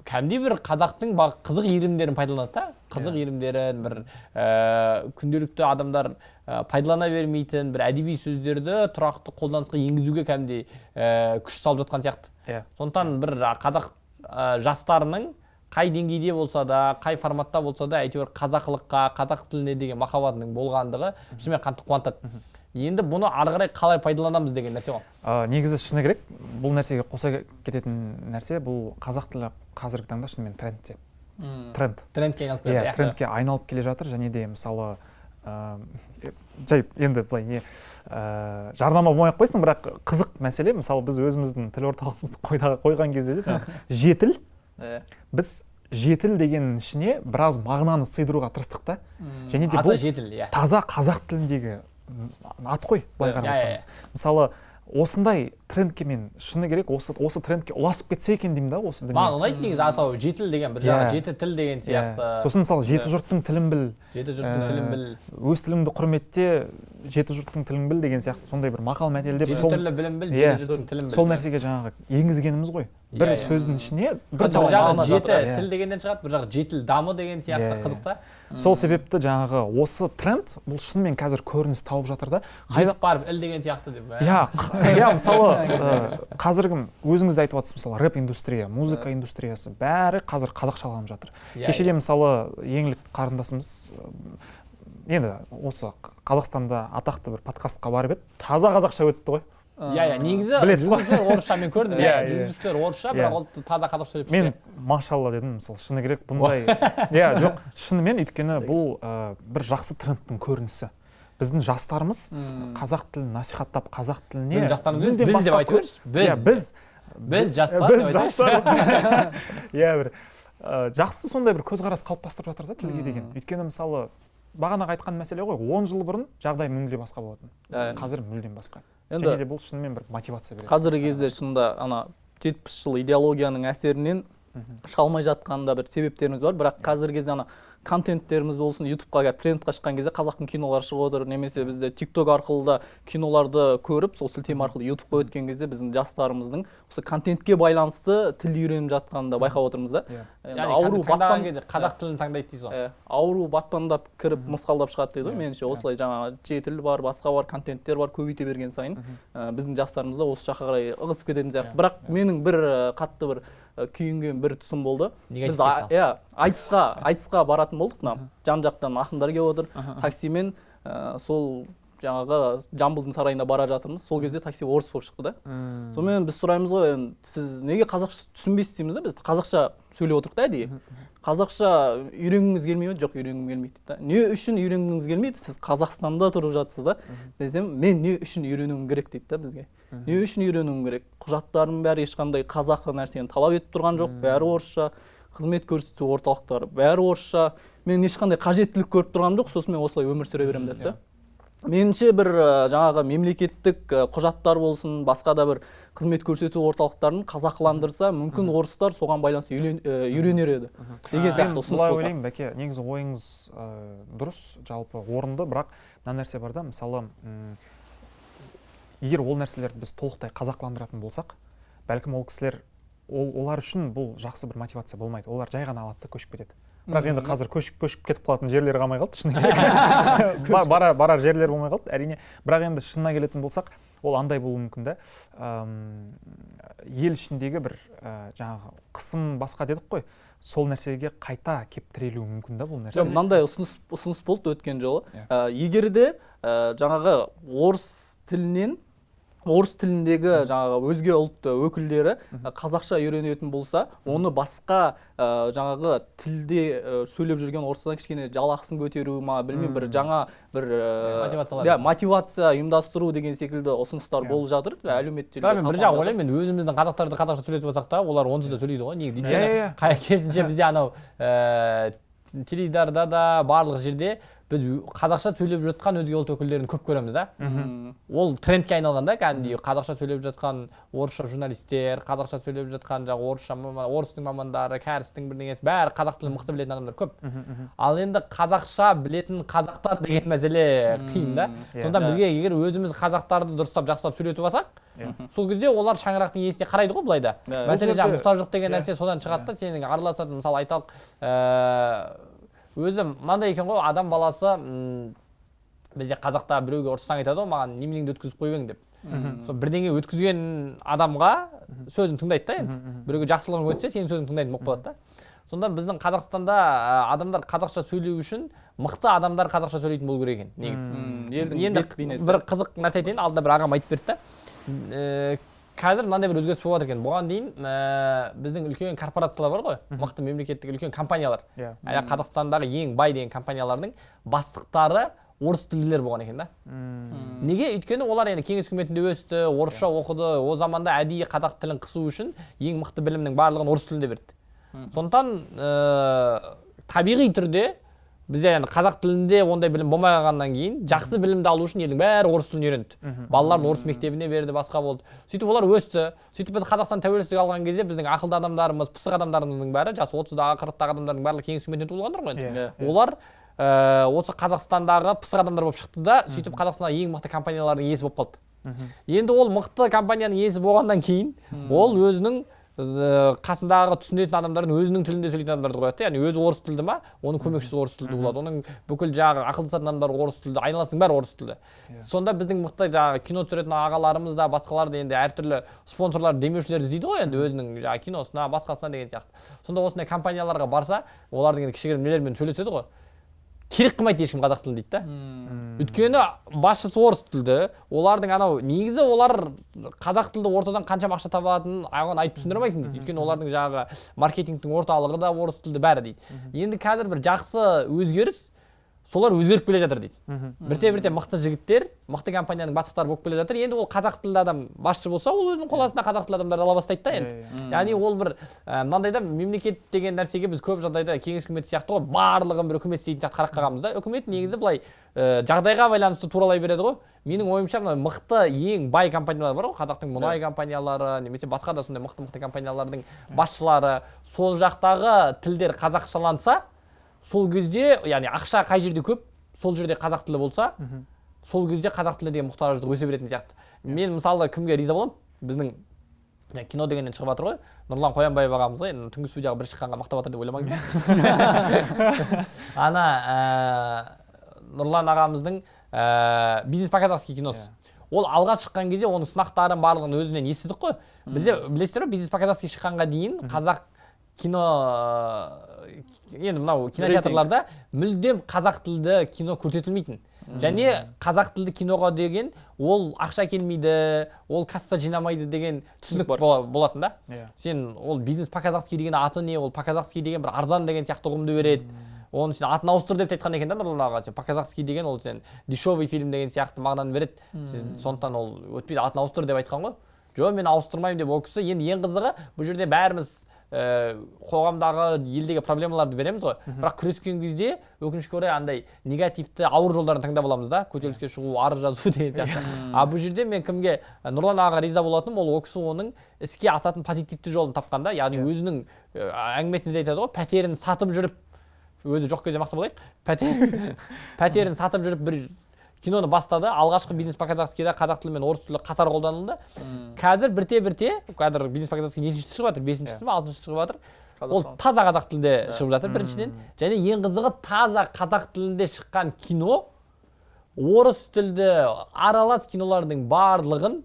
кәдімгідей бір қазақтың қызық иірімдерін пайдаланады да. Қызық Иә. иірімдерін бір ііі күнделікті адамдар і пайдалана бермейтін бір әдеби сөздерді тұрақты қолданысқа енгізуге кәдімгідей ііі күш салып жатқан сияқты. Иә. Сондықтан бір қазақ а, жастарының қай деңгейде болса да қай форматта болса да әйтеуір қазақылыққа қазақ тіліне деген махаббатының болғандығы шынымен қатты қуантады. Енді бұны ары қарай қалай пайдаланамыз деген нәрсе ғой. Ә, негізі шыны керек бұл нәрсеге қоса кететін нәрсе бұл қазақ тілі қазіргі таңда шынымен трендте тренд. Трендке айналып иә келеді трендке айналып келе жатыр және де мысалы ә, жай енді былай не ә, жарнама болмай ақ қойсын бірақ қызық мәселе мысалы біз өзіміздің тіл орталығымызды қойда- қойған кезде де жаңағы жетіл Иә. біз жетіл дегеннің ішіне біраз мағынаны сыйдыруға тырыстық та. Және де бұл жетіл иә. таза қазақ тіліндегі ат қой былай Иә, қарап иә, отырсаңыз. мысалы осындай трендке мен шыны керек осы осы трендке ұласып кетсе екен деймін да осы дүние. Маған ұнайды негізі атауы жетіл деген бір жағы Иә. жеті тіл деген Иә. сияқты. Сосын мысалы жеті Иә. жұрттың тілін біл. Жеті жұрттың Ә, тілін біл. Өз тіліңді құрметте жеті жұрттың тілін біл деген сияқты сондай бір мақал мәтелдер жеті сол, түрлі білім біл жеті жұрттың тілін біл. Сол нәрсеге жаңағы енгізгеніміз ғой. Бір сөздің ішіне бір жағы жеті тіл дегеннен шығады бір жағы жетіл дамы деген сияқты қызық та. Сол себепті жаңағы осы тренд бұл шынымен қазір көрініс тауып жатыр да. Қайда барып іл деген сияқты деп ә. иә иә мысалы қазіргі өзіңіз де айтып жатсыз мысалы рэп индустрия музыка индустриясы бәрі қазір қазақшаланып жатыр. Иә, кешеде иә. мысалы еңлік қарындасымыз енді осы қазақстанда атақты бір подкастқа барып еді. Таза қазақша өтті ғой. Иә иә негізі Білесіз ғой? жүргізушілер орысша мен көрдім Иә, иә иә. жүргізушілер орысша Иә. бірақ ол таза қазақша сөйлеп мен машалла дедім мысалы шыны керек бұндай. Иә жоқ шынымен өйткені бұл бір жақсы трендтің көрінісі. Біздің жастарымыз қазақ тілін насихаттап қазақ тіліне біздің біз деп айтып көр- берші иә біз. Біз жастар біз жастар. иә бір. Жақсы сондай бір көзқарас қалыптастырып жатыр да тілге деген. Өйткені мысалы бағанағы айтқан мәселе ғой он жыл бұрын жағдай мүлде басқа болатын Иә. қазір мүлдем басқа енді және де бұл шынымен бір мотивация береді қазіргі кезде шынында ана жетпіс жыл идеологияның әсерінен. Шыға алмай жатқан да бір себептеріміз бар. Бірақ қазіргі кезде ана контенттеріміз болсын ютубқа қазір трендқа шыққан кезде қазақтың кинолары шығып отыр. Немесе бізде тикток арқылы да киноларды көріп сол сілтеме арқылы ютубқа өткен кезде біздің жастарымыздың осы контентке байланысты тіл үйреніп жатқанын да байқап отырмыз да. Иә. Яғни ауру батпан кезде қазақ тілін таңдайды дейсіз ғой. Ауру батпандап кіріп мысқалдап шығады дейді ғой Иә, меніңше. Иә. осылай жаңағы жетіл бар басқа бар контенттер бар көбейте берген сайын біздің жастарымыз да осы жаққа қарай ығысып кететін сияқты. Бірақ менің бір қатты бір күйінген бір тұсым болды. Біз иә айтысқа айтысқа баратын болдық мына жан жақтан ақындар келіп отыр. Таксимен э, сол жаңағы жамбылдың сарайына бара жатырмыз. Сол кезде такси орыс болып шықты да. Сонымен біз сұраймыз ғой енді сіз неге қазақша түсінбейсіз дейміз да? Біз қазақша сөйлеп отырмық та әдейі қазақша үйренгіңіз келмей ме? Жоқ үйренгім келмейді дейді да. Не үшін үйренгіңіз келмейді? Сіз қазақстанда тұрып жатсыз да? Десем мен не үшін үйренуім керек? дейді да бізге. Не үшін үйренуім керек? Құжаттарым бәрі ешқандай қазақы нәрсені талап етіп тұрған жоқ бәрі орысша қызмет көрсету орталықтары бәрі орысша мен ешқандай қажеттілік көріп тұрғаным жоқ сосын мен осылай өмір сүре беремін деді да. Меніңше бір жаңағы мемлекеттік құжаттар болсын басқа да бір қызмет көрсету орталықтарын қазақыландырса мүмкін орыстар соған байланысты үйренер еді. Деген сияқты ұсыныс былай ойлаймын бәке негізі ойыңыз дұрыс жалпы орынды бірақ мына нәрсе бар да мысалы егер ол нәрселерді біз толықтай қазақыландыратын болсақ бәлкім ол кісілер ол, олар үшін бұл жақсы бір мотивация болмайды. Олар жай ғана алады да көшіп кетеді. Бірақ енді қазір көшіп көшіп кетіп қалатын жерлері қалмай қалды шыны керек Ба- барар, барар жерлер болмай қалды. Әрине бірақ енді шынына келетін болсақ ол андай болуы мүмкін да. Ел ішіндегі бір ә, жаңағы қысым басқа дедік қой. Сол нәрсеге қайта кеп тірелуі мүмкін да бұл нәрсе. Мынандай ұсыныс ұсыныс болды өткен жолы. Иә. Ә, егер де ә, жаңағы орыс тілінен орыс тіліндегі жаңағы өзге ұлт өкілдері қазақша үйренетін болса оны басқа ә, жаңағы тілде ә, сөйлеп жүрген орыстан кішкене жалақысын көтеру ма білмеймін бір жаңа бір ә, иә мотивация ұйымдастыру деген секілді ұсыныстар болып жатыр әлеуметтік желіде мен бір жағы ойлаймын мен өзіміздің қазақтарды қазақша сөйлетіп алсақ та олар онсыз да сөйлейді ғой неге Иә, өйткені керісінше бізде анау теледидарда да барлық жерде біз қазақша сөйлеп жатқан өзге ұлт өкілдерін көп көреміз да. Ол трендке айналған да кәдімгідей қазақша сөйлеп жатқан орысша журналистер қазақша сөйлеп жатқан жаңағы орысша орыстың мамандары кәрістің бірдеңесі бәрі қазақ тілін мықты білетін адамдар көп. Ал енді қазақша білетін қазақтар деген мәселе қиын да. Иә. сондықтан Иә. бізге егер өзіміз қазақтарды дұрыстап жақсылап сөйлетіп алсақ сол кезде олар шаңырақтың иесіне қарайды ғой былай да. Иә. мәселе жаңағы мұқтаждық деген иә. нәрсе содан шығады да. Сенің араласатын мысалы айталық өзі мынандай екен ғой адам баласы м, бізде қазақта біреуге ұрыссаң айтады ғой маған неменеңді өткізіп қойып ең деп сол бірдеңе өткізген адамға сөзін тыңдайды да енді. Біреуге жақсылығын өтсе сенің сөзіңді тыңдайтын болып қалады да. Сонда біздің қазақстанда адамдар қазақша сөйлеу үшін мықты адамдар қазақша сөйлейтін болу керек екен негізі. Елдің енді бір қызық нәрсе айтайын алдында бір ағам айтып берді да. Қазір мынандай бір өзгеріс болып жатыр екен. Бұған дейін ііі біздің үлкен корпорациялар бар ғой. Мықты мемлекеттік үлкен компаниялар. Иә. Ә, қазақстандағы ең бай деген компаниялардың бастықтары орыс тілділер болған екен да. М, неге? Өйткені олар енді кеңес үкіметінде өсті орысша оқыды о заманда әдейі қазақ тілін қысу үшін ең мықты білімнің барлығын орыс тілінде берді. Сондықтан ііі табиғи түрде бізде енді қазақ тілінде ондай білім болмай қалғаннан кейін жақсы білімді алу үшін елдің бәрі орыс тілін үйренді. Балаларын орыс мектебіне берді басқа болды. Сөйтіп олар өсті. Сөйтіп біз қазақстан тәуелсіздік алған кезде біздің ақылды адамдарымыз пысық адамдарымыздың бәрі жасы отыздағы қырықтағы адамдардың барлығы кеңес үкіметінен туылғандар ғой енді. Иә. Иә. олар ііі осы қазақстандағы пысық адамдар болып шықты да сөйтіп қазақстандағы ең мықты компаниялардың иесі болып қалды. Енді ол мықты компанияның иесі болғаннан кейін ол өзінің қасындағы түсінетін адамдардың өзінің тілінде сөйлейтін адамдарды қояды да яғни өзі орыс тілді ма оның көмекшісі орыс тілді болады оның бүкіл жаңағы ақылдасатын адамдар орыс тілді айналасының бәрі орыс тілді сонда біздің мықты жаңағы кино түсіретін ағаларымыз да басқалар да енді әртүрлі спонсорлар демеушілер іздейді ғой енді өзінің жаңағы киносына басқасына деген сияқты сонда осындай компанияларға барса олардың енді кішігірім нелермен сөйлеседі ғой керек қылмайды ешкім қазақ тілін дейді да өйткені басшысы орыс тілді. Олардың анау негізі олар қазақ тілді ортадан қаншама ақша табатынын оған айтып түсіндіре алмайсың дейді өйткені олардың жаңағы маркетингтің орталығы да орыс тілді бәрі дейді. Енді қазір бір жақсы өзгеріс солар өзгеріп келе жатыр дейді. Бірте бірте мықты жігіттер мықты компанияның бастықтары болып келе жатыр. Енді ол қазақ тілді адам басшы болса ол өзінің қол астына қазақ тілді адамдарды ала бастайды да енді. Яғни ол бір мынандай да мемлекет деген нәрсеге біз көп жағдайда кеңес үкіметі сияқты ғой барлығын бір үкімет істейтін сияқты қарап қалғанбыз да. Үкімет негізі былай ә, жағдайға байланысты туралай береді ғой. Менің ойымша мына мықты ең бай компаниялар бар ғой. Қазақтың мұнай компаниялары немесе басқа да сондай мықты мықты компаниялардың басшылары. Сол жақтағы тілдер қазақшаланса сол кезде яғни ақша қай жерде көп сол жерде қазақ тілі болса сол кезде қазақ тілі деген мұқтаждық өсе беретін сияқты. Мен мысалы кімге риза боламын? Біздің кино дегеннен шығып жатыр ғой. Нұрлан қоянбаев ағамыз ғой. Енді түнгі студияға бір шыққанға мақтап жатыр деп ойламаңыздар ана ә, нұрлан ағамыздың ә, бизнес по казахски киносы ол алға шыққан кезде оның сынақтарын барлығын өзінен естідік қой. Бізде білесіздер ғой бизнес по казахски шыққанға дейін қазақ кино енді мынау кинотеатрларда мүлдем қазақ тілді кино көрсетілмейтін. Және қазақ тілді киноға деген ол ақша келмейді ол касса жинамайды деген түсінік болатын да. Иә. Сен ол бизнес по казахски деген аты не ол по казахски деген бір арзан деген сияқты ұғымды береді. Оны сен атын ауыстыр деп те айтқан екен да нұрлан аға по казахски деген ол сен дешевый фильм деген сияқты мағынаны береді. Сен сондықтан ол өтпейді атын ауыстыр деп айтқан ғой. Жоқ мен ауыстырмаймын деп ол кісі енді ең қызығы бұл жерде бәріміз қоғамдағы елдегі проблемаларды береміз ғой. Бірақ күрескен кезде өкінішке орай андай негативті ауыр жолдарын таңдап аламыз да. Көтеріліске шығу арыз жазу деген сияқты. А бұл жерде мен кімге нұрлан ағаға риза болатыным ол ол кісі оның іске асатын позитивті жолын тапқан да. Яғни өзінің ә, әңгімесінде де айтады ғой пәтерін сатып жүріп өзі жоқ кезде мақтап алайық пәтер пәтерін сатып жүріп бір киноны бастады. Алғашқы бизнес по казахскийда қазақ тілі мен орыс тілі қатар қолданылды. Қазір бірте бірте қазір бизнес по казахски нешінші шығып жатыр бесіншісі ма алтыншысы шығып жатыр. Ол таза қазақ тілінде шығып жатыр біріншіден. Және ең қызығы таза қазақ тілінде шыққан кино орыс тілді аралас кинолардың барлығын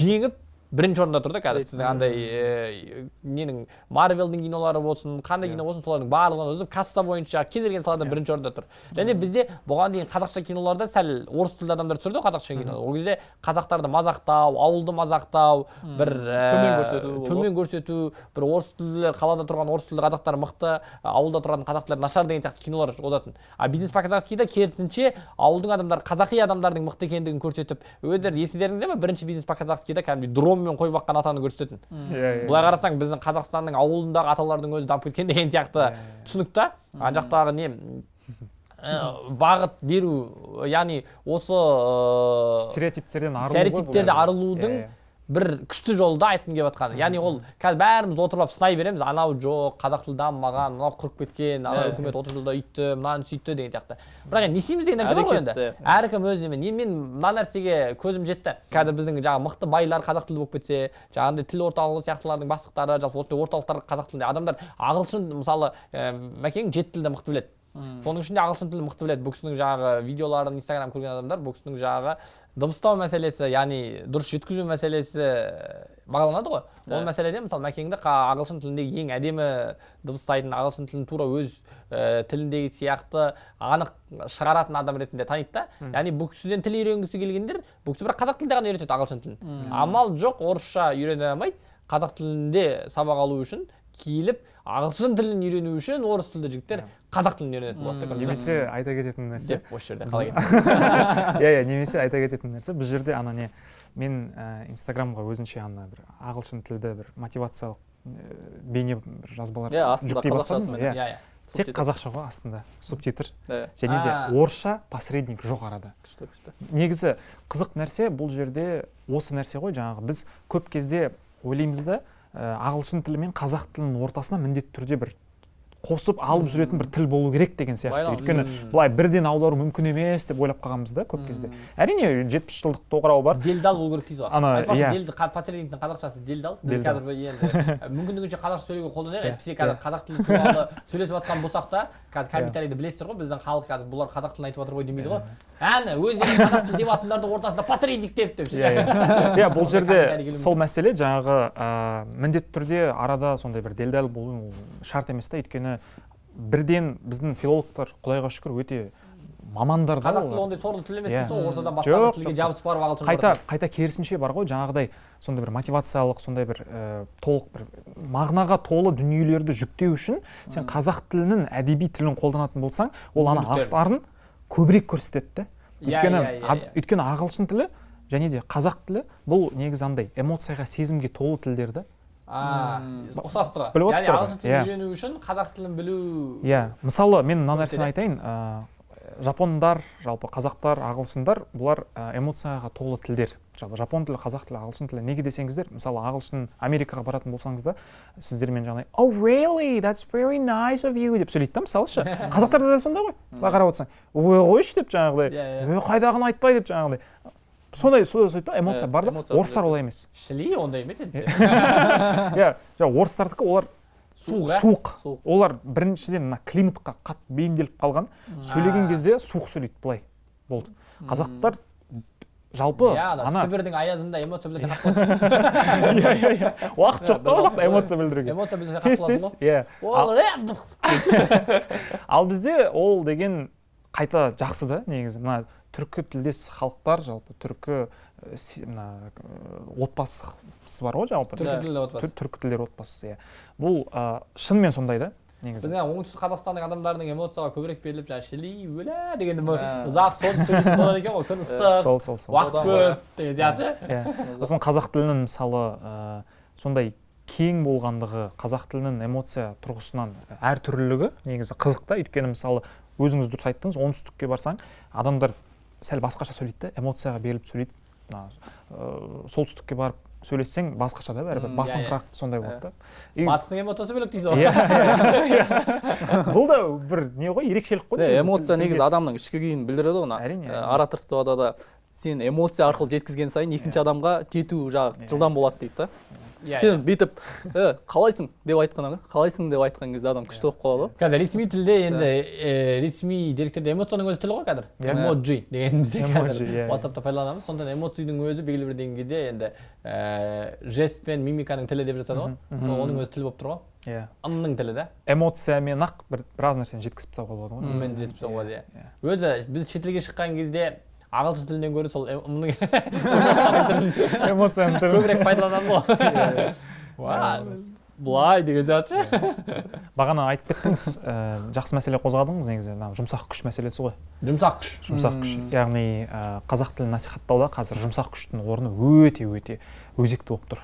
жеңіп бірінші орында тұр да қазір. Сіздің андай ненің марвелдің кинолары болсын қандай кино болсын солардың барлығын үзіп касса бойынша кез келген салада бірінші орында тұр. Және бізде бұған дейін қазақша киноларда сәл орыс тілді адамдар түсірді ғой қазақша кино ол кезде қазақтарды мазақтау ауылды мазақтау бір Төмен көрсету төмен көрсету бір орыс тілді қалада тұрған орыс тілді қазақтар мықты ауылда тұрған қазақтар нашар деген сияқты кинолар болатын а бизнес по казахскийда керісінше ауылдың адамдары қазақи адамдардың мықты екендігін көрсетіп өздері есіңдеріңізде ма бірінші бизнес по казахскийда кәдімгідей дронмен қой баққан атаны көрсететін. Иә иә былай қарасаң біздің қазақстанның ауылындағы аталардың өзі дамып кеткен деген сияқты түсінік та. Ана жақтағы не ә, бағыт беру яғни осы ә, стереотиптерден арылу стереотиптерді енді. арылудың Иә, иә. Бір күшті жолы да айтқым келіп жатқаны яғни ол қазір бәріміз отырып алып сынай береміз. Анау жоқ қазақ тілі дамымаған мынау құрып кеткен анау үкімет отыз жылда үйтті мынаны сөйтті деген сияқты. бірақ енді не істейміз деген нәрсе бар ғой енді. Әркім өз немен енді мен мына нәрсеге көзім жетті. Қазір біздің жаңағы мықты байлар қазақ тілді болып кетсе жаңағындай тіл орталығы сияқтылардың бастықтары жалпы осындай орталықтар қазақ тілінде. Адамдар ағылшын мысалы ә, мәкең жеті тілді мықты біледі. Соның ішінде ағылшын тілін мықты біледі. Бұл кісінің жаңағы видеоларын инстаграм көрген адамдар бұл кісінің жаңағы дыбыстау мәселесі яғни дұрыс жеткізу мәселесі бағаланады ғой. Ол мәселеде мысалы мәкеңді ағылшын тіліндегі ең әдемі дыбыстайтын ағылшын тілін тура өз ә, тіліндегі сияқты анық шығаратын адам ретінде таниды да. Яғни бұл кісіден тіл үйренгісі келгендер бұл кісі бірақ қазақ тілінде ғана үйретеді ағылшын тілін. Амал жоқ орысша үйрене алмайды. Қазақ тілінде сабақ алу үшін киіліп ағылшын тілін үйрену үшін орыс тілді жігіттер қазақ тілін үйренетін болады ба? немесе айта кететін нәрсе. Деп осы жерде қалай кетті? иә иә немесе айта кететін нәрсе. Бұл жерде ана не мен ә, инстаграмға өзінше ана бір ағылшын тілді бір мотивациялық ә, бейне бір жазбалар Иә, астында жүктей қазақшасымен. бастадым. иә. Иә иә. Тек қазақша ғой астында субтитр. Иә, және де орысша посредник жоқ арада. күшті күшті. Негізі қызық нәрсе бұл жерде осы нәрсе ғой жаңағы біз көп кезде ойлаймыз да ә, ағылшын тілі мен қазақ тілінің ортасына міндетті түрде бір қосып алып жүретін бір тіл болу керек деген сияқты. Өйткені былай бірден аудару мүмкін емес деп ойлап қалғанбыз да көп кезде. Әрине жетпіс жылдық тоқырау бар. Делдал болу керек дейсіз ғой. Ана, иә. делді қазақшасы делдал. Біз қазір енді мүмкіндігінше қазақша сөйлеуге қолданайық. Иә, әйтпесе қазір қазақ тілі туралы сөйлесіп жатқан болсақ та қазір Иә. комментарийді білесіздер ғой біздің халық қазір бұлар қазақ тілін айтып жатыр ғой демейді ғой. Әне өздері қазақ тілі деп жатсыңдардың ортасында посредник деп деп ше. иә иә. Иә бұл жерде сол мәселе жаңағы ә, міндетті түрде арада сондай бір делдал болу шарт емес та. Өйткені бірден біздің филологтар құдайға шүкір өте мамандар да қазақ тілі ондай сорлы тіл емес Иә. дейсіз ғой ортадан басқа бір тілге жабысып барып ағылшын қайта қайта керісінше бар ғой жаңағыдай сондай бір мотивациялық сондай бір ә, толық бір мағынаға толы дүниелерді жүктеу үшін сен қазақ тілінің әдеби тілін қолданатын болсаң ол ана астарын көбірек көрсетеді да Иә, өйткені иә. өйткені ағылшын тілі және де қазақ тілі бұл негізі андай эмоцияға сезімге толы тілдер да. А ұқсастығы Біліп отырсыздар ғой? ағылшын тілін Иә. үйрену үшін қазақ тілін білу иә. Мысалы мен мына нәрсені айтайын. Жапондар жалпы қазақтар ағылшындар бұлар эмоцияға толы тілдер. Жалпы жапон тілі қазақ тілі ағылшын тілі. Неге десеңіздер мысалы ағылшын америкаға баратын болсаңыз да сіздермен жаңағыдай oh really? That's very nice of you! деп сөйлейді да мысалы ше. Қазақтар да дәл сондай ғой. Былай қарап отырсаң. Ой қойшы! деп жаңағыдай. Иә, иә. ой қайдағыны айтпай! деп жаңағыдай. Сондай да эмоция Иә, бар да? орыстар олай емес. Шли ондай емес енді. Иә жаңағы орыстардікі олар суық ә? суық. Олар біріншіден мына климатқа қатты бейімделіп қалған. Сөйлеген кезде суық сөйлейді былай болды. Қазақтар жалпы иә ана сібірдің аязында эмоция болады иә иә иә. Уақыт жоқ та ол жақта эмоция білдіруге. Эмоция білдірсе тез тез иә. Ал бізде ол деген қайта жақсы да негізі. Мына түркі тілдес халықтар жалпы. Түркі э, мына э, отбасысы бар ғой жалпы. Түркі тілді отбасы. Түр- түркі тілдер отбасысы иә. Бұл ә, шынымен сондай да негізі. Біздің оңтүстік қазақстанның адамдарының эмоцияға көбірек беріліп жаңағы шіли өлә Ә. ұзақ сөйлейтін солар екен ғой күн ыстық сол сол сол. уақыт көп деген сияқты ше. иә. Сосын қазақ тілінің мысалы ә, сондай кең болғандығы қазақ тілінің эмоция тұрғысынан әртүрлілігі негізі қызық та. Өйткені мысалы өзіңіз дұрыс айттыңыз оңтүстікке барсаң адамдар сәл басқаша сөйлейді да эмоцияға беріліп сөйлейді. Мына ә, солтүстікке барып сөйлессең басқаша да бәрібір басыңқырақ сондай болады да. И- батыстың эмоциясы бөлек дейсіз ғой. Иә иә. бұл да бір не ғой ерекшелік қой эмоция негізі адамның ішкі күйін білдіреді ғой Әрине, ораторствода да сен эмоция арқылы жеткізген сайын екінші адамға жету жағы Иә. жылдам болады дейді да. Иә сен бүйтіп «Э, қалайсың? деп айтқаннан қалайсың? деп айтқан кезде адам күшті болып қалады ғой. Қазір ресми тілде енді э, ресми деректерде эмоцияның өзі тіл ғой қазір. Иә. эмоджи деген бізде Emoji, қазір иә. ватсапта пайдаланамыз. Сондықтан эмоцияның өзі белгілі бір деңгейде енді ііі жест пен мимиканың тілі деп жатады ғой. Оның өзі тіл болып тұр ғой. Иә. Ымның тілі да эмоциямен ақ бір біраз нәрсені жеткізіп тастауға болады ғой. Негізі. жетіп болады иә Иә. өзі біз шетелге шыққан кезде ағылшын тілінен гөрі сол эм- ымның эмоцияның түрі көбірек пайдаланамыз ғой. Былай деген сияқты. Ше бағана айтып кеттіңіз жақсы мәселе қозғадыңыз негізі. Мына жұмсақ күш мәселесі ғой. Жұмсақ күш. Жұмсақ күш. Яғни қазақ тілін насихаттауда қазір жұмсақ күштің орны өте өте өзекті болып тұр.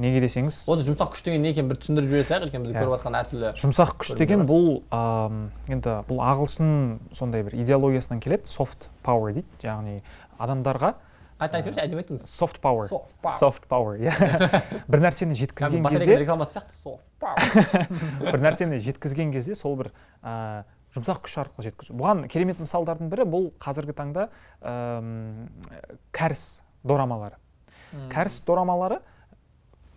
Неге десеңіз? Осы жұмсақ күш деген не екенін бір түсіндіріп жібере салайық өйткені біз Иә. көріп жатқан әртүрлі жұмсақ күш деген бұл ам, енді бұл ағылшын сондай бір идеологиясынан келеді. Soft power дейді. Яғни адамдарға қайта айтып жіберші әдемі айттыңыз Soft power. soft power иә. бір нәрсені жеткізген кезде рекламасы сияқты. Power. бір нәрсені жеткізген кезде сол бір ә, жұмсақ күш арқылы жеткізу. Бұған керемет мысалдардың бірі бұл қазіргі таңда әм, кәріс дорамалары. Кәріс дорамалары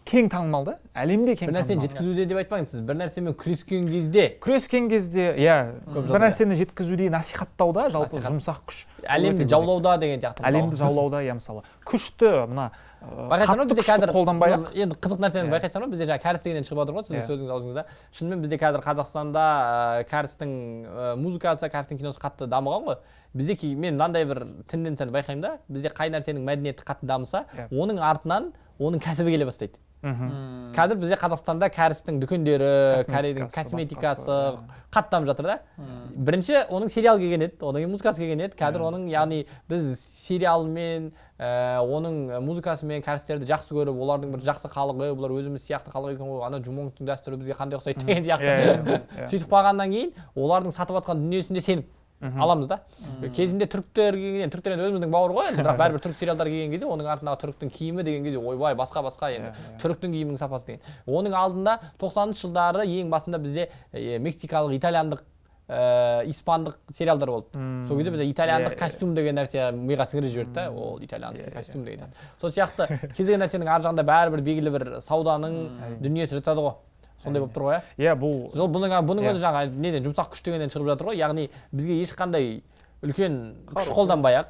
кең танымал да әлемде кең бір нәрсені жеткізуде деп айтпаңыз сіз бір нәрсемен күрескен кезде күрескен кезде иә бір нәрсені жеткізуде насихаттауда жалпы жұмсақ күш. Әлемді жаулауда деген сияқты әлемді жаулауда иә мысалы. Күшті мына байқайсыңдар ма бізде қазір қолданбай ақ. енді қызық нәрсені Иә. байқайсыңдар ма бізде жаңағы кәріс дегеннен шығып жатыр ғой сіздің Иә. сөзіңіз аузыңызда. Шынымен бізде қазір қазақстанда кәрістің музыкасы кәрістің киносы қатты дамыған ғой. Бізде мен мынандай бір тенденцияны байқаймын да бізде қай нәрсенің мәдениеті қатты дамыса Иә. оның артынан оның кәсібі келе бастайды. Мхм. қазір бізде қазақстанда кәрістің дүкендері корейлің Косметикасы, қатты дамып жатыр да бірінші оның сериал келген еді одан кейін музыкасы келген еді қазір Иә. оның яғни біз сериалмен ә, оның музыкасымен кәрістерді жақсы көріп олардың бір жақсы халығы бұлар өзіміз сияқты халық екен ғой ана жумоңтың дәстүрі бізге қандай ұқсайды деген иә, сияқты иә, иә. сөйтіп қалғаннан кейін олардың сатып жатқан дүниесіне сеніп. Аламыз да. Кезінде түріктер келген түріктер енді өзіміздің бауыр ғой енді. бірақ бәрібір түрік сериалдары келген кезде оның артындағы түріктің киімі деген кезде ойбай басқа басқа енді. Түріктің киімінің сапасы деген. Оның алдында тоқсаныншы жылдары ең басында бізде мексикалық итальяндық ә, испандық сериалдар болды. Мм. сол кезде бізде итальяндық костюм деген нәрсе миға сіңіріп жіберді да. Ол итальянский иә. костюм деген сол сияқты кез келген нәрсенің ар жағында бәрібір белгілі бір сауданың дүниесі жатады ғой. Сондай болып тұр ғой иә иә бұл сол бұның бұның Иә. өзі жаңағы неден жұмсақ күш дегеннен шығып жатыр ғой. Яғни бізге ешқандай үлкен күш қолданбай ақ.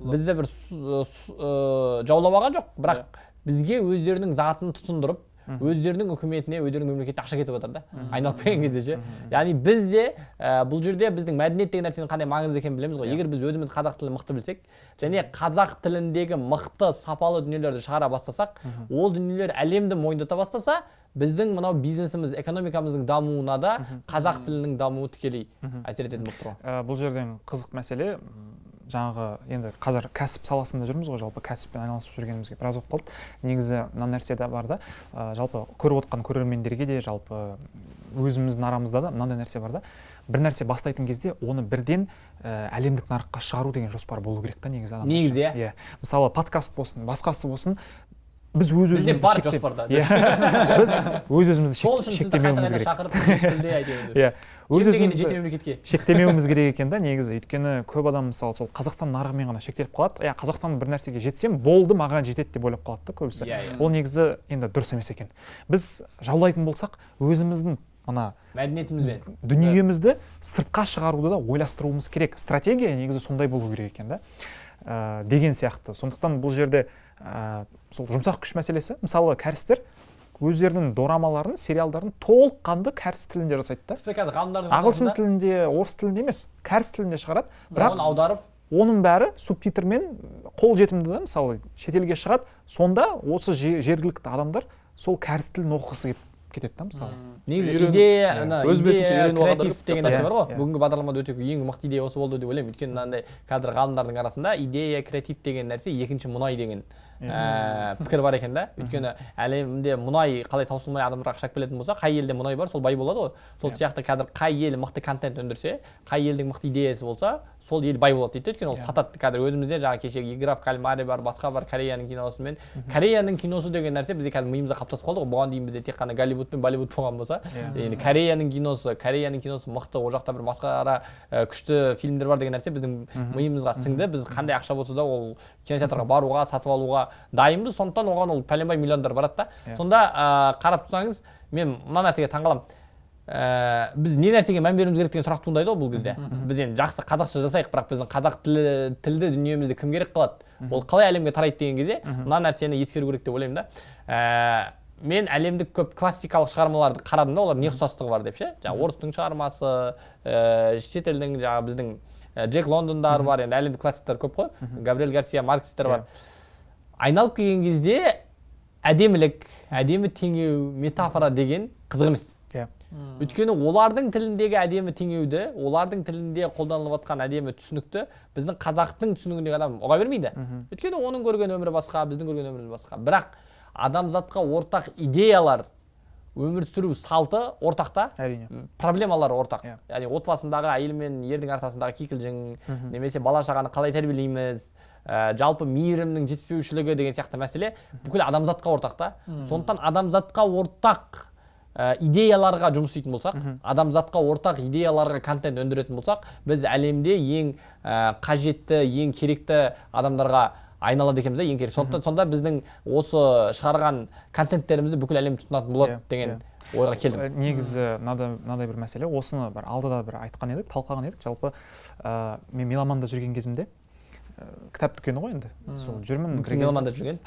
бізді бір жаулап алған жоқ. Бірақ бізге өздерінің затын тұтындырып өздерінің үкіметіне өздерінің мемлекетіне ақша кетіп жатыр да. Айналып келген кезде ше яғни біз де ә, бұл жерде біздің мәдениет деген нәрсенің қандай маңызды екенін білеміз ғой. Егер біз өзіміз қазақ тілін мықты білсек және қазақ тіліндегі мықты сапалы дүниелерді шығара бастасақ ол дүниелер әлемді мойындата бастаса біздің мынау бизнесіміз экономикамыздың дамуына да қазақ тілінің дамуы тікелей әсер ететін болып тұр. Ғой бұл жерден қызық мәселе. Жаңағы енді қазір кәсіп саласында жүрміз ғой жалпы кәсіппен айналысып жүргенімізге біраз болып қалды негізі мына нәрсе де бар да ә, жалпы көріп отқан көрермендерге де жалпы өзіміздің арамызда да мынандай нәрсе бар да. бір нәрсе бастайтын кезде оны бірден ә, әлемдік нарыққа шығару деген жоспар болу керек та негізі адамдар Негізі, үшін. иә. Мысалы подкаст болсын басқасы болсын біз өз өзімізді бар жоспарда. Иә. Біз өз өзімізді шектемеуіміз керек. иә. Өз өзімізді мемлекетке. шектемеуіміз керек екен да негізі. Өйткені көп адам мысалы сол қазақстан нарығымен ғана шектеліп қалады. Иә қазақстан бір нәрсеге жетсем болды маған жетеді деп ойлап қалады да көбісі. Иә, иә. ол негізі енді дұрыс емес екен. Біз жаулайтын болсақ өзіміздің мына мәдениетімізбен. дүниемізді сыртқа шығаруды да ойластыруымыз керек. Стратегия негізі сондай болу керек екен да. Ә, деген сияқты. Сондықтан бұл жерде ә, сол жұмсақ күш мәселесі мысалы кәрістер өздерінің дорамаларын сериалдарын толыққанды кәріс тілінде жасайды да. Тіпті қазір ғалымдардың ағылшын тілінде орыс тілінде емес кәріс тілінде шығарады. Бірақ оны аударып оның бәрі субтитрмен қолжетімді да мысалы шетелге шығады. Сонда осы же- жергілікті адамдар сол кәріс тілін оқығысы келіп кетеді да мысалы. Негізі Үйреніп, идея иә. ана Өз бетінше үйреніп креатив деген нәрсе бар ғой. Иә. бүгінгі бағдарламада өте ең мықты идея осы болды деп ойлаймын. Өйткені мынандай қазір ғалымдардың арасында идея креатив деген нәрсе екінші мұнай деген пікір бар екен да. Өйткені әлемде мұнай қалай таусылмай адамдарға ақша әкелетін болса қай елде мұнай бар сол бай болады ғой. Сол сияқты қазір қай ел мықты контент өндірсе қай елдің мықты идеясы болса сол ел бай болады дейді өйткені ол сатады қазір өзімізде жаңағы кешегі игра в кальмаре бар басқа бар кореяның киносымен. Кореяның киносы деген нәрсе бізге қазір миымызда қалыптасып қалды ғой. Бұған дейін бізде тек қана голливуд пен болливуд болған болса енді кореяның киносы кореяның киносы мықты ол жақта бір масқара күшті фильмдер бар деген нәрсе біздің миымызға сіңді. Біз қандай ақша болса да ол кинотеатрға баруға сатып алуға дайынбыз. Сондықтан оған ол пәленбай миллиондар барады да. Иә. сонда қарап тұрсаңыз мен мына нәрсеге таңқаламын ә, біз не нәрсеге мән беруіміз керек деген сұрақ туындайды ғой бұл кезде. Біз енді жақсы қазақша жасайық бірақ біздің қазақ тілі тілді дүниемізді кім керек қылады ол қалай әлемге тарайды деген кезде мына нәрсені ескеру керек деп ойлаймын да. Ә, мен әлемдік көп классикалық шығармаларды қарадым да олар не ұқсастығы бар деп ше? Жаңағы орыстың шығармасы ә, шетелдің жаңағы біздің джек лондондар бар енді әлемдік классиктер көп қой. Габриэль гарсия маркстер бар. Айналып келген кезде әдемілік әдемі теңеу метафора деген қызық емес. иә өйткені олардың тіліндегі әдемі теңеуді олардың тілінде қолданылып жатқан әдемі түсінікті біздің қазақтың түсінігіндегі адам ұға бермейді. Өйткені оның көрген өмірі басқа біздің көрген өміріміз басқа. Бірақ адамзатқа ортақ идеялар өмір сүру салты ортақ та әрине проблемалары ортақ. Иә. яғни отбасындағы әйел мен ердің ортасындағы кикілжің немесе бала шағаны қалай тәрбиелейміз ә, жалпы мейірімнің жетіспеушілігі деген сияқты мәселе бүкіл адамзатқа ортақ та. Сондықтан адамзатқа ортақ ә, идеяларға жұмыс істейтін болсақ адамзатқа ортақ идеяларға контент өндіретін болсақ біз әлемде ең ә, қажетті ең керекті адамдарға айналады екенбіз да ең керек сондықтан сонда біздің осы шығарған контенттерімізді бүкіл әлем тұтынатын болады Иә, деген ойға келдім. Ә, негізі мынадай бір мәселе. Осыны бір алдыда бір айтқан едік талқылаған едік. Жалпы ә, мен меломанда жүрген кезімде кітап дүкені ғой енді. Сол жүрмін меломанда жүрген?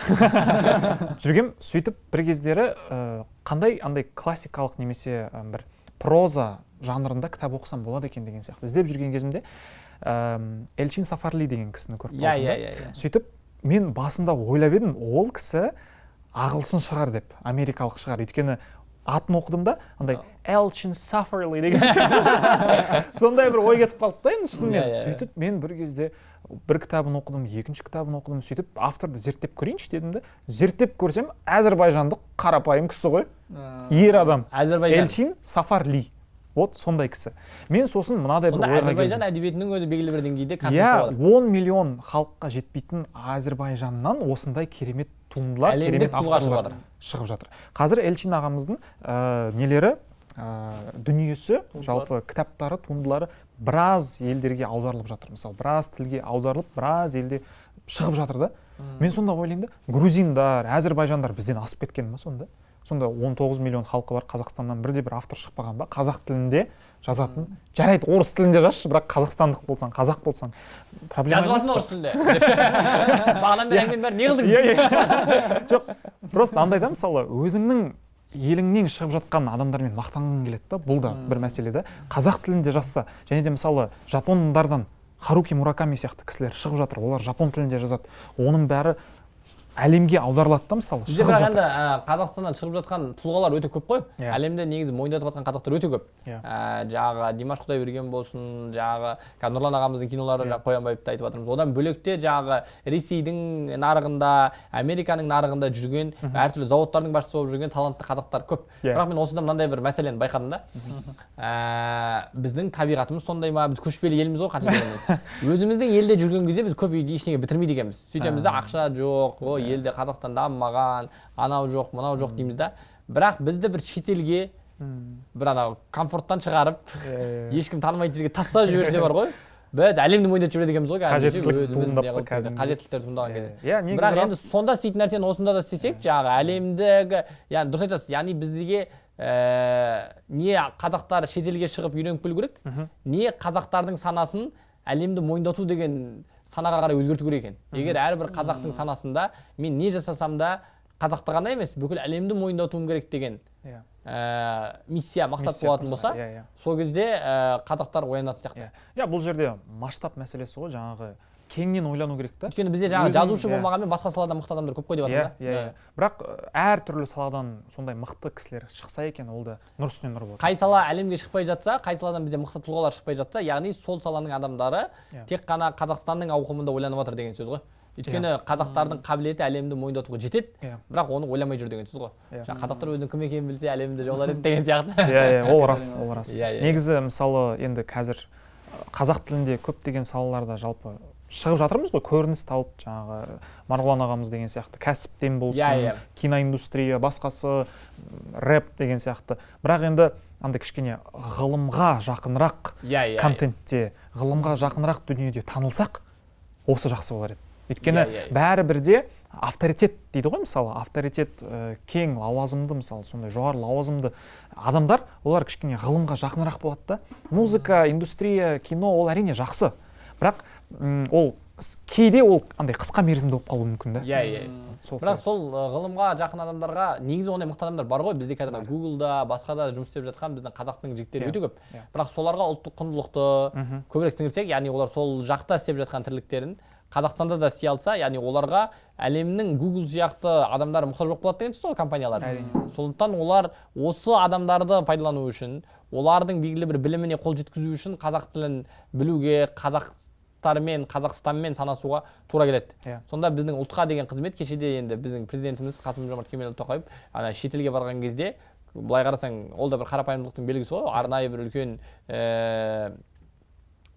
Жүргем сөйтіп бір кездері қандай андай классикалық немесе бір проза жанрында кітап оқысам болады екен деген сияқты. Іздеп жүрген кезімде элчин сафарли деген кісіні көріп иә қалдым иә иә иә. Сөйтіп мен басында ойлап едім ол кісі ағылшын шығар деп америкалық шығар. Өйткені атын оқыдым да андай элчин сафарли деген. Сондай бір ой кетіп қалды да енді шынымен. Иә, иә. сөйтіп мен бір кезде бір кітабын оқыдым екінші кітабын оқыдым сөйтіп авторды зерттеп көрейінші дедім да зерттеп көрсем әзірбайжандық қарапайым кісі ғой. Ер адам. Әзірбайжан. Элчин сафарли вот сондай кісі. Мен сосын мынадай бір ойға әзірбайжан әдебиетінің өзі белгілі бір деңгейде иә 10 миллион халыққа жетпейтін әзірбайжаннан осындай керемет туындылар керемет авторлар шығып жатыр. қазір элчин ағамыздың ә, нелері? Ә, дүниесі жалпы кітаптары туындылары біраз елдерге аударылып жатыр. Мысалы біраз тілге аударылып біраз елде шығып жатыр да. Мен сонда ойлаймын да грузиндар әзірбайжандар бізден асып кеткен ба сонда? Сонда 19 миллион халқы бар қазақстаннан бірде бір автор шықпаған ба? Қазақ тілінде жазатын жарайды орыс тілінде жазшы бірақ қазақстандық болсаң қазақ болсаң. Проблема жазбасын қой. орыс тілінде. Бағанадан бері әңгіменің бәрін не қылдың иә иә. Жоқ просто андай да мысалы өзіңнің еліңнен шығып жатқан адамдармен мақтанғың келеді да? Бұл да бір мәселе да қазақ тілінде жазса және де мысалы жапондардан харуки мураками сияқты кісілер шығып жатыр. Олар жапон тілінде жазады. Оның бәрі әлемге аударылады да мысалы бізде бірақ енді ә, қазақстаннан шығып жатқан тұлғалар өте көп қой. Иә. әлемде негізі мойындатып жатқан қазақтар өте көп. Иә. ә, жаңағы димаш құдайберген болсын жаңағы қазір нұрлан ағамыздың кинолары Иә. жаңағы қоянбаевты айтып жатырмыз. Одан бөлек те жаңағы ресейдің нарығында американың нарығында жүрген әртүрлі зауыттардың басшысы болып жүрген талантты қазақтар көп. Иә. бірақ мен осыда мынандай бір мәселені байқадым да. Ә, біздің табиғатымыз сондай ма? біз көшпелі елміз ғой қанша өзіміздің елде жүрген кезде біз көп ештеңе бітірмейді екенбіз. Сөйтеміз да ақша жоқ елде қазақстан дамымаған анау жоқ мынау жоқ дейміз да. Бірақ бізді бір шетелге бір анау комфорттан шығарып ешкім танымайтын жерге тастап жіберсе бар ғой. Біз әлемді мойындатып жібереді екенбіз ғой кәдімгідей. қажеттіліктер туындаған кезде. Иә бірақ енді сонда істейтін нәрсені осында да істесек жаңағы әлемдегі яғни дұрыс айтасыз яғни бізге ә, не қазақтар шетелге шығып үйреніп келу керек не қазақтардың санасын әлемді мойындату деген санаға қарай өзгерту керек екен. Егер әрбір қазақтың санасында мен не жасасам да қазақты ғана емес бүкіл әлемді мойындатуым керек деген иә. ә, миссия мақсат Миссия болатын болса иә иә. сол кезде ә, қазақтар оянатын сияқты. Иә бұл жерде масштаб мәселесі ғой жаңағы кеңінен ойлану керек та. Өйткені бізде жаңағы жазушы иә. болмағанмен басқа саладан мықты адамдар көп қой деп иә жатыр да. Иә иә бірақ ә, әртүрлі саладан сондай мықты кісілер шықса екен ол да нұр үстіне нұр болады қай сала әлемге шықпай жатса қай саладан бізде мықты тұлғалар шықпай жатса яғни сол саланың адамдары Иә. тек қана қазақстанның ауқымында ойланып жатыр деген сөз ғой. Өйткені қазақтардың қабілеті әлемді мойындатуға жетеді иә. бірақ оны ойламай жүр деген сөз ғой. Иә. жаңағы қазақтар өзінің кім екенін білсе әлемді жаулар еді деген сияқты. Иә иә ол рас ол рас. Иә, иә. негізі мысалы енді қазір ә, қазақ тілінде көптеген салаларда жалпы шығып жатырмыз ғой көрініс тауып жаңағы марғұлан ағамыз деген сияқты кәсіптен болсын Иә, иә. киноиндустрия басқасы рэп деген сияқты. Бірақ енді андай кішкене ғылымға жақынырақ иә иә контентте ғылымға жақынырақ дүниеде танылсақ осы жақсы болар еді. Өйткені Иә, иә, иә. бәрібір де авторитет дейді ғой мысалы авторитет ә, кең лауазымды мысалы сондай жоғары лауазымды адамдар олар кішкене ғылымға жақынырақ болады да. Музыка индустрия кино ол әрине жақсы. Бірақ ол кейде ол андай қысқа мерзімді болып қалуы мүмкін да. Иә иә. Сол бірақ сол ғылымға жақын адамдарға негізі ондай мықты адамдар бар ғой. Бізде қазір гуглда басқа да жұмыс істеп жатқан біздің қазақтың жігіттері Иә, өте көп. иә. бірақ соларға ұлттық құндылықты көбірек сіңірсек яғни олар сол жақта істеп жатқан тірліктерін қазақстанда да істей алса яғни оларға әлемнің гугл сияқты адамдар мұқтаж болып қалады деген сөз ғой компаниялар. Әрине. сондықтан олар осы адамдарды пайдалану үшін олардың белгілі бір біліміне қол жеткізу үшін қазақ тілін білуге қазақтармен қазақстанмен санасуға тура келеді. Иә. сонда біздің ұлтқа деген қызмет кешеде енді біздің президентіміз қасым жомарт кемелұлы тоқаев ана шетелге барған кезде былай қарасаң ол да бір қарапайымдылықтың белгісі ғой. Арнайы бір үлкен ііі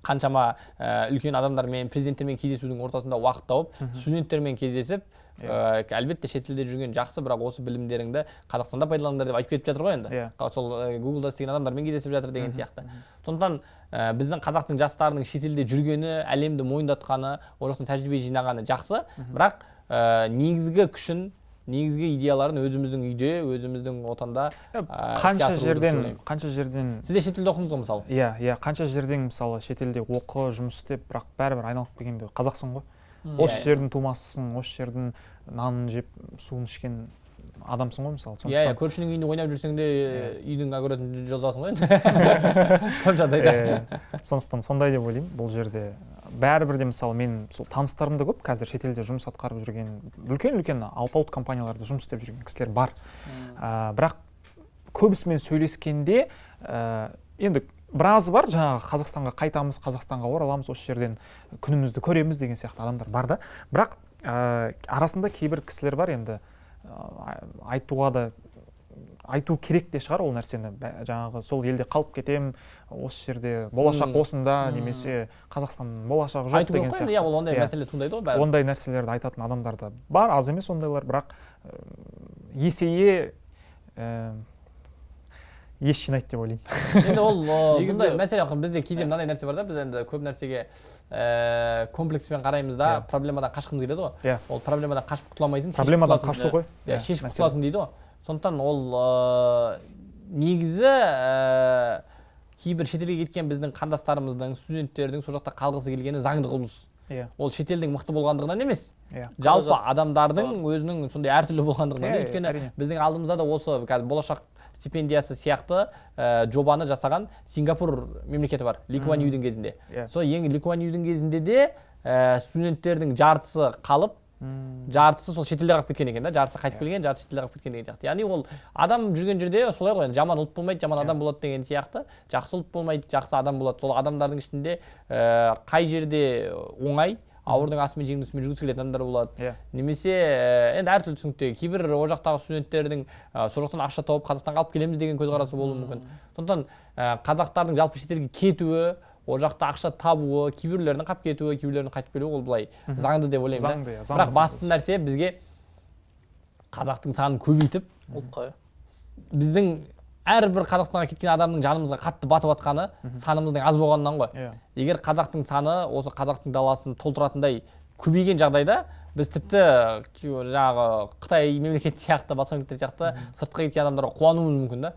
қаншама ә, үлкен адамдармен президенттермен кездесудің ортасында уақыт тауып студенттермен кездесіп ә, әлбетте шетелде жүрген жақсы бірақ осы білімдеріңді қазақстанда пайдаланыңдар деп айтып кетіп жатыр ғой енді. Иә. Сол гуглда істеген адамдармен кездесіп жатыр деген сияқты. сондықтан ә, біздің қазақтың жастарының шетелде жүргені әлемді мойындатқаны ол жақтан тәжірибе жинағаны жақсы. Бірақ ә, негізгі күшін негізгі идеяларын өзіміздің үйде өзіміздің отанда ә, қанша жерден қанша жерден сіз де шетелде оқыдыңыз ғой мысалы? Иә иә қанша жерден мысалы шетелде оқы жұмыс істеп бірақ бәрібір айналып келгенде қазақсың ғой. Осы Иә, жердің тумасысың осы жердің нанын жеп суын ішкен адамсың ғой мысалы иә иә көршінің үйінде ойнап жүрсең де үйдің огородын жолдасың ғой енді. Көп жағдайда. Сондықтан сондай деп ойлаймын бұл жерде бәрібір де мысалы мен сол таныстарым да көп қазір шетелде жұмыс атқарып жүрген үлкен үлкен алпауыт компанияларда жұмыс істеп жүрген кісілер бар. Ә, бірақ көбісімен сөйлескенде ә, енді біразы бар. Жаңағы қазақстанға қайтамыз қазақстанға ораламыз осы жерден күнімізді көреміз деген сияқты адамдар бар да. Бірақ ә, арасында кейбір кісілер бар енді ә, айтуға да айту керек те шығар ол нәрсені. Жаңағы сол елде қалып кетем осы жерде болашақ осында немесе қазақстанның болашағы жоқ деген енді иә сияқты ол ондай Иә. мәселе туындайды ғой ондай нәрселерді айтатын адамдар да бар. Аз емес ондайлар бірақ ә, есейе ә, ес жинайды деп ойлаймын енді ол бұндай мәселе бізде кейде мынандай нәрсе бар да біз енді көп нәрсеге ііі комплекспен қараймыз да проблемадан қашқымыз келеді ғой иә ол проблемадан қашып құтыла алмайсың проблемадан қашу ғой иә шешіп құтыласың дейді ғой сондықтан ол ыыы негізі ііі кейбір шетелге кеткен біздің қандастарымыздың студенттердің сол жақта қалғысы келгені заңды құбылыс иә ол шетелдің мықты болғандығынан емес иә жалпы адамдардың өзінің сондай әртүрлі болғандығынан өйткені біздің алдымызда да осы қазір болашақ стипендиясы сияқты ә, жобаны жасаған сингапур мемлекеті бар ли Куан Юдің кезінде. Иә. Сол ең ли Куан Юдің кезінде де ә, студенттердің жартысы қалып жартысы сол шетелде қалып кеткен екен да жартысы қайтып келген жартысы шетелде қалып кеткен деген сияқты. Яғни ол адам жүрген жерде солай ғой жаман ұлт болмайды жаман адам болады деген сияқты. Жақсы ұлт болмайды жақсы адам болады. Сол адамдардың ішінде ә, қай жерде оңай ауырдың астымен жеңдің үстімен жүргісі келетін адамдар болады. Иә. Немесе ә, енді әртүрлі түсінікте кейбір ол жақтағы студенттердің ә, сол жақтан ақша тауып қазақстанға алып келеміз деген көзқарасы болуы мүмкін. Сондықтан ә, қазақтардың жалпы шетелге кетуі ол жақта ақша табуы кейбіреулерінің қалып кетуі кейбіреулерінің қайтып келуі ол былай заңды деп ойлаймын заңды иә бірақ басты нәрсе бізге қазақтың санын көбейтіп ұлтқа біздің әрбір қазақстанға кеткен адамның жанымызға қатты батып жатқаны санымыздың аз болғанынан ғой. Иә. Егер қазақтың саны осы қазақтың даласын толтыратындай көбейген жағдайда біз тіпті жаңағы қытай мемлекеті сияқты басқа мемлекеттер сияқты сыртқа кеткен адамдарға қуануымыз мүмкін да.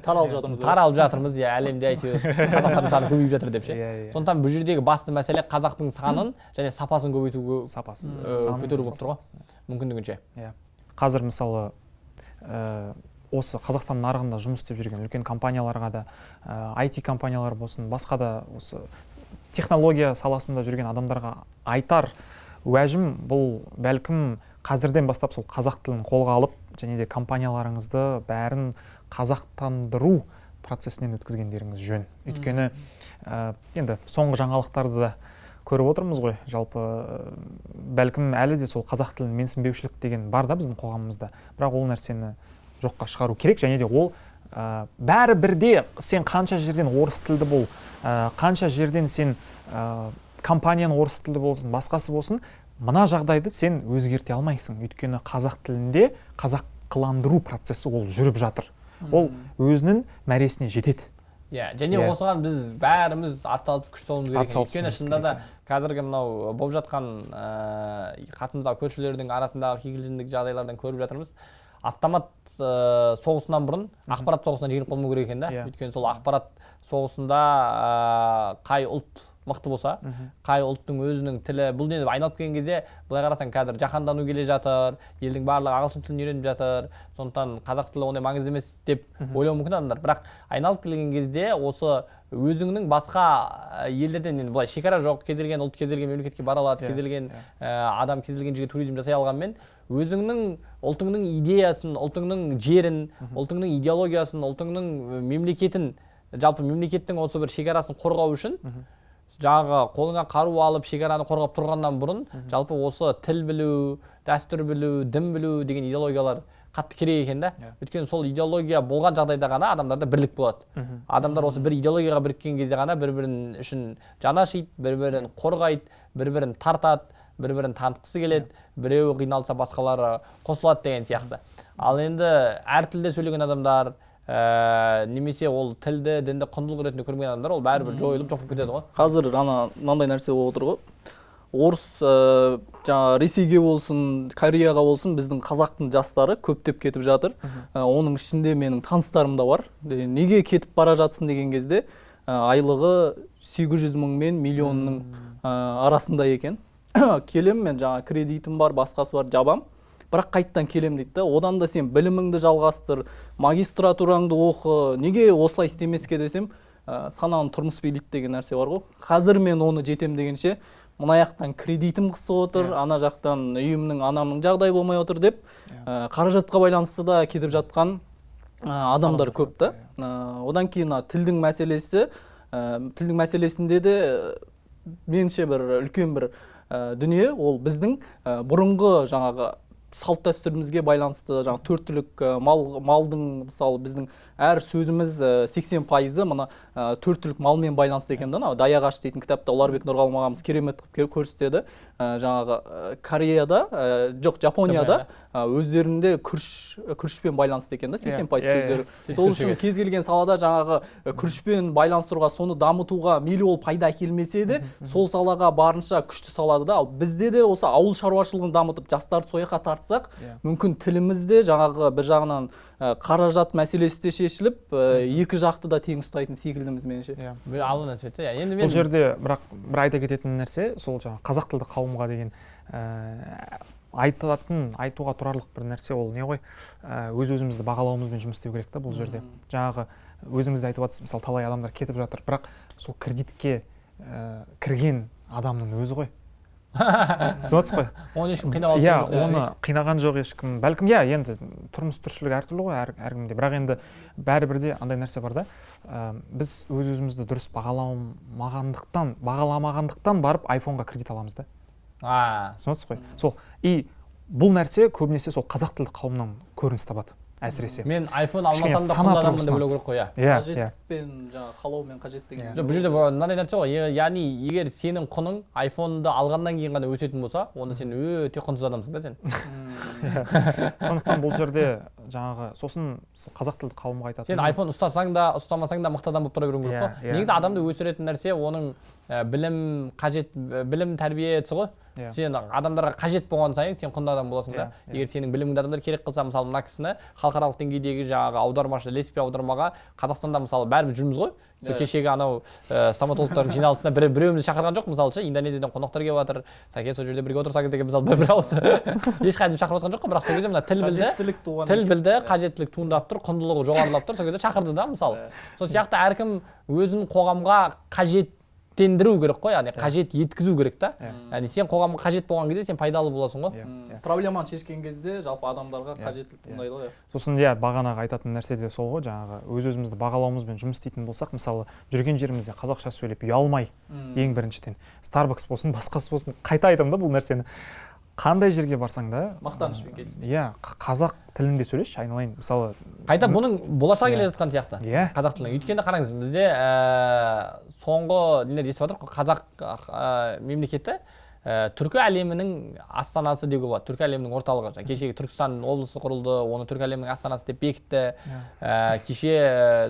Таралып жатырмыз таралып жатырмыз иә әлемде әйтеуір қазақтардың саны көбейіп жатыр деп ше. Иә, иә. сондықтан бұл жердегі басты мәселе қазақтың санын және сапасын көбейтуге сапасы Э, санын көтеру болып тұр ғой. сапасын. мүмкіндігінше. Иә. Қазір мысалы осы қазақстан нарығында жұмыс істеп жүрген үлкен компанияларға да IT компаниялар болсын басқа да осы технология саласында жүрген адамдарға айтар уәжім бұл бәлкім қазірден бастап сол қазақ тілін қолға алып және де компанияларыңызды бәрін қазақтандыру процесінен өткізгендеріңіз жөн. Өйткені ә, енді соңғы жаңалықтарды да көріп отырмыз ғой. Жалпы ә, бәлкім әлі де сол қазақ тілін менсінбеушілік деген бар да біздің қоғамымызда. Бірақ ол нәрсені жоққа шығару керек. Және де ол ә, бәрі бірде сен қанша жерден орыс тілді бол ә, қанша жерден сен ә, компанияның орыс тілді болсын басқасы болсын мына жағдайды сен өзгерте алмайсың. Өйткені қазақ тілінде қазақыландыру процесі ол жүріп жатыр. Ол өзінің мәресіне жетеді. Иә және Иә. осыған біз бәріміз атсалысып күш салуымыз керек. Өйткені шынында да қазіргі мынау болып жатқан ыыы қасымыздағы көршілердің арасындағы кикілжіңдік жағдайлардан көріп жатырмыз. Автомат ыыы соғысынан бұрын ақпарат соғысына жеңіліп қалмау керек екен да. Иә. өйткені сол ақпарат соғысында ыыы қай ұлт мықты болса қай ұлттың өзінің тілі бұл енді айналып келген кезде былай қарасаң қазір жаһандану келе жатыр елдің барлығы ағылшын тілін үйреніп жатыр сондықтан қазақ тілі ондай маңызды емес деп ойлауы мүмкін адамдар. Бірақ айналып келген кезде осы өзіңнің басқа ә, елдерден енді былай шекара жоқ кез келген ұлт кез келген мемлекетке бара алады Иә, кез келген ә, адам кез келген жерге туризм жасай алғанмен өзіңнің ұлтыңның идеясын ұлтыңның жерін ұлтыңның идеологиясын ұлтыңның мемлекетін жалпы мемлекеттің осы бір шекарасын қорғау үшін жаңағы қолыңа қару алып шекараны қорғап тұрғаннан бұрын жалпы осы тіл білу дәстүр білу дін білу деген идеологиялар қатты керек екен да. Иә. өйткені сол идеология болған жағдайда ғана адамдарда бірлік болады. Адамдар осы бір идеологияға біріккен кезде ғана бір бірін үшін жаны ашиды бір бірін қорғайды бір бірін тартады. Бір бірін танытқысы келеді біреуі қиналса басқалары қосылады деген сияқты. Ал енді әр тілде сөйлеген адамдар ә, немесе ол тілді дінді құндылық ретінде көрмеген адамдар ол бәрібір жойылып жоқ болып кетеді ғой. Қазір ана мынандай нәрсе болып отыр ғой. Орыс ә, жаңағы ресейге болсын кореяға болсын біздің қазақтың жастары көптеп кетіп жатыр. Ә, оның ішінде менің таныстарым да бар. Неге кетіп бара жатсың деген кезде ә, айлығы 800 мың мен миллионның ә, арасында екен. келем мен жаңа кредитім бар басқасы бар жабам. Бірақ қайттан келем дейді да. Одан да сен біліміңді жалғастыр магистратураңды оқы неге осылай істемеске десем ә, сананы тұрмыс билейді деген нәрсе бар ғой. Қазір мен оны жетем дегенше мына жақтан кредитім қысып отыр ана жақтан үйімнің анамның жағдайы болмай отыр деп ә, қаражатқа байланысты да кетіп жатқан ә, адамдар көп та. Ә, одан кейін мына тілдің мәселесі ә, тілдің мәселесінде де ә, меніңше бір үлкен бір дүние ол біздің ә, бұрынғы жаңағы салт дәстүрімізге байланысты жаңағы төрт түлік ә, мал малдың мысалы біздің әр сөзіміз сексен пайызы мына ә, төрт түлік малмен байланысты екен да анау даяғаш дейтін кітапта ұларбек нұрғалым ағамыз керемет қылып көрсетеді. Ә, жаңағы кореяда жоқ жапонияда өздерінде күріш күрішпен байланысты екен да сексен пайыз Иә, иә, сөздері. иә. сол үшін кез келген салада жаңағы күрішпен байланыстыруға соны дамытуға мейлі ол пайда әкелмесе де сол салаға барынша күшті салады да. Ал бізде де осы ауыл шаруашылығын дамытып жастарды сол жаққа тартсақ Иә. мүмкін тіліміз де жаңағы бір жағынан қаражат мәселесі де шешіліп ә, екі жақты да тең ұстайтын секілдіміз меніңше иә бір алдынан түседі иә енді бұл мен жерде бірақ бір айта кететін нәрсе сол жаңағы қазақ тілді қауымға деген ә, айтылатын айтуға тұрарлық бір нәрсе ол не ғой? Ә, өз өзімізді бағалауымызбен жұмыс істеу керек та бұл жерде. Жаңағы өзіңіз де айтып жатсыз мысалы талай адамдар кетіп жатыр бірақ сол кредитке ә, кірген адамның өзі ғой. түсініп ғой оны ешкім қинап иә оны қинаған жоқ ешкім. Бәлкім иә енді тұрмыс тіршілік әртүрлі ғой әр, әркімде. Бірақ енді бәрібір де андай нәрсе бар да. Ә, біз өз өзімізді дұрыс бағаламағандықтан бағаламағандықтан барып айфонға кредит аламыз да. А. Түсініп ғой сол и бұл нәрсе көбінесе сол қазақ тілді қауымнан көрініс табады. Әсіресе. Мен айфон алмасам да адаммын деп ойлау керек қой иә. Иә иә. қажеттікпен жаңағы қалаумен қажет деген жоқ бұл жерде мынандай нәрсе ғой. Яғни егер сенің құның айфонды алғаннан кейін ғана өсетін болса онда сен өте құнсыз адамсың да сен. Сондықтан бұл жерде жаңағы сосын сол қазақ тілді қауымға айтатын сен айфон ұстасаң да ұстамасаң да мықты адам болып тұра беруің керек Иә, қой иә. негізі адамды өсіретін нәрсе оның білім қажет ә, білім тәрбиесі ғой. Иә. сен адамдарға қажет болған сайын сен құнды адам боласың да. Иә, иә. егер сенің біліміңді адамдар керек қылса мысалы мына кісіні халықаралық деңгейдегі жаңағы аудармашы ілеспе аудармаға қазақстанда мысалы бәріміз жүрміз ғой. Сол Иә. кешегі анау ә, стоматологтардың жиналысына бір біреуімізді шақырған жоқ мысалы ше. Индонезиядан қонақтар келіп жатыр. Сәке сол жерде бірге отырсақ деген мысалы бір ауыз ешқайсымыз шақырып жатқан жоқ қой. Бірақ сол кезде мына тіл білді. Тіл білді қажеттілік туындап тұр құндылығы жоғарылап тұр. Сол кезде шақырды да мысалы. Сол сияқты әркім өзін қоғамға қажеттендіру керек қой яғни қажет еткізу керек та. Иә. яғни сен қоғамға қажет болған кезде сен пайдалы боласың ғой. Иә, иә. проблеманы шешкен кезде жалпы адамдарға Иә, қажеттілік иә. туындайды ғой сосын иә бағанағы айтатын нәрсе де сол ғой жаңағы өз өзімізді бағалауымызбен жұмыс істейтін болсақ мысалы жүрген жерімізде қазақша сөйлеп ұялмай ең біріншіден. Старбакс болсын басқасы болсын қайта айтамын да бұл нәрсені. Қандай жерге барсаң да Мақтанышпен келсін. иә қазақ тілінде сөйлесші айналайын. мысалы қайта бұның болашағы келе Иә. жатқан сияқты иә. қазақ тілінің өйткені қараңыз бізде ә, соңғы нелер естіп жатырмық қазақ ә, мемлекеті ә, түркі әлемінің астанасы деуге болады. Түркі әлемінің орталығы. Жаңа кешегі түркістан облысы құрылды оны түркі әлемінің астанасы деп бекітті. Ә, кеше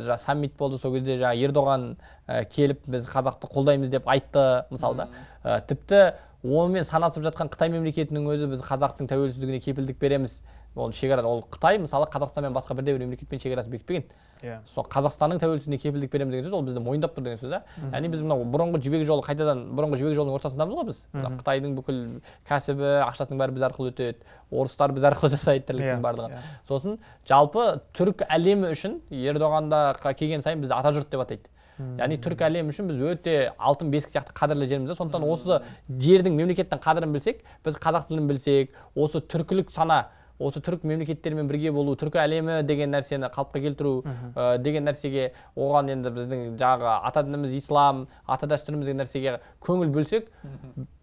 жаңа саммит болды сол кезде жаңа ердоған ә, келіп біз қазақты қолдаймыз деп айтты мысалы да Ә, тіпті онымен санасып жатқан қытай мемлекетінің өзі біз қазақтың тәуелсіздігіне кепілдік береміз. Ол шекара ол қытай мысалы қазақстанмен басқа бірде бір мемлекетпен шекарасын бекітпеген иә. Сол қазақстанның тәуелсіздігіне кепілдік береміз деген сөз ол бізді мойындап тұр деген сөз да яғни біз мынау бұрынғы жібек жолы қайтадан бұрынғы жібек жолының ортасындамыз ғой біз. Қытайдың бүкіл кәсібі ақшасының бәрі біз арқылы өтеді орыстар біз арқылы жасайды тірліктің Иә, барлығын иә. сосын жалпы түрік әлемі үшін ердоғанда келген сайын бізді атажұрт деп атайды. Яғни түркі әлемі үшін біз өте алтын бесік сияқты қадірлі жерміз да сондықтан осы жердің мемлекеттің қадірін білсек біз қазақ тілін білсек осы түркілік сана осы түрік мемлекеттерімен бірге болу түркі әлемі деген нәрсені қалыпқа келтіру ә, деген нәрсеге оған енді біздің жаңағы ата дініміз ислам ата дәстүріміз деген нәрсеге көңіл бөлсек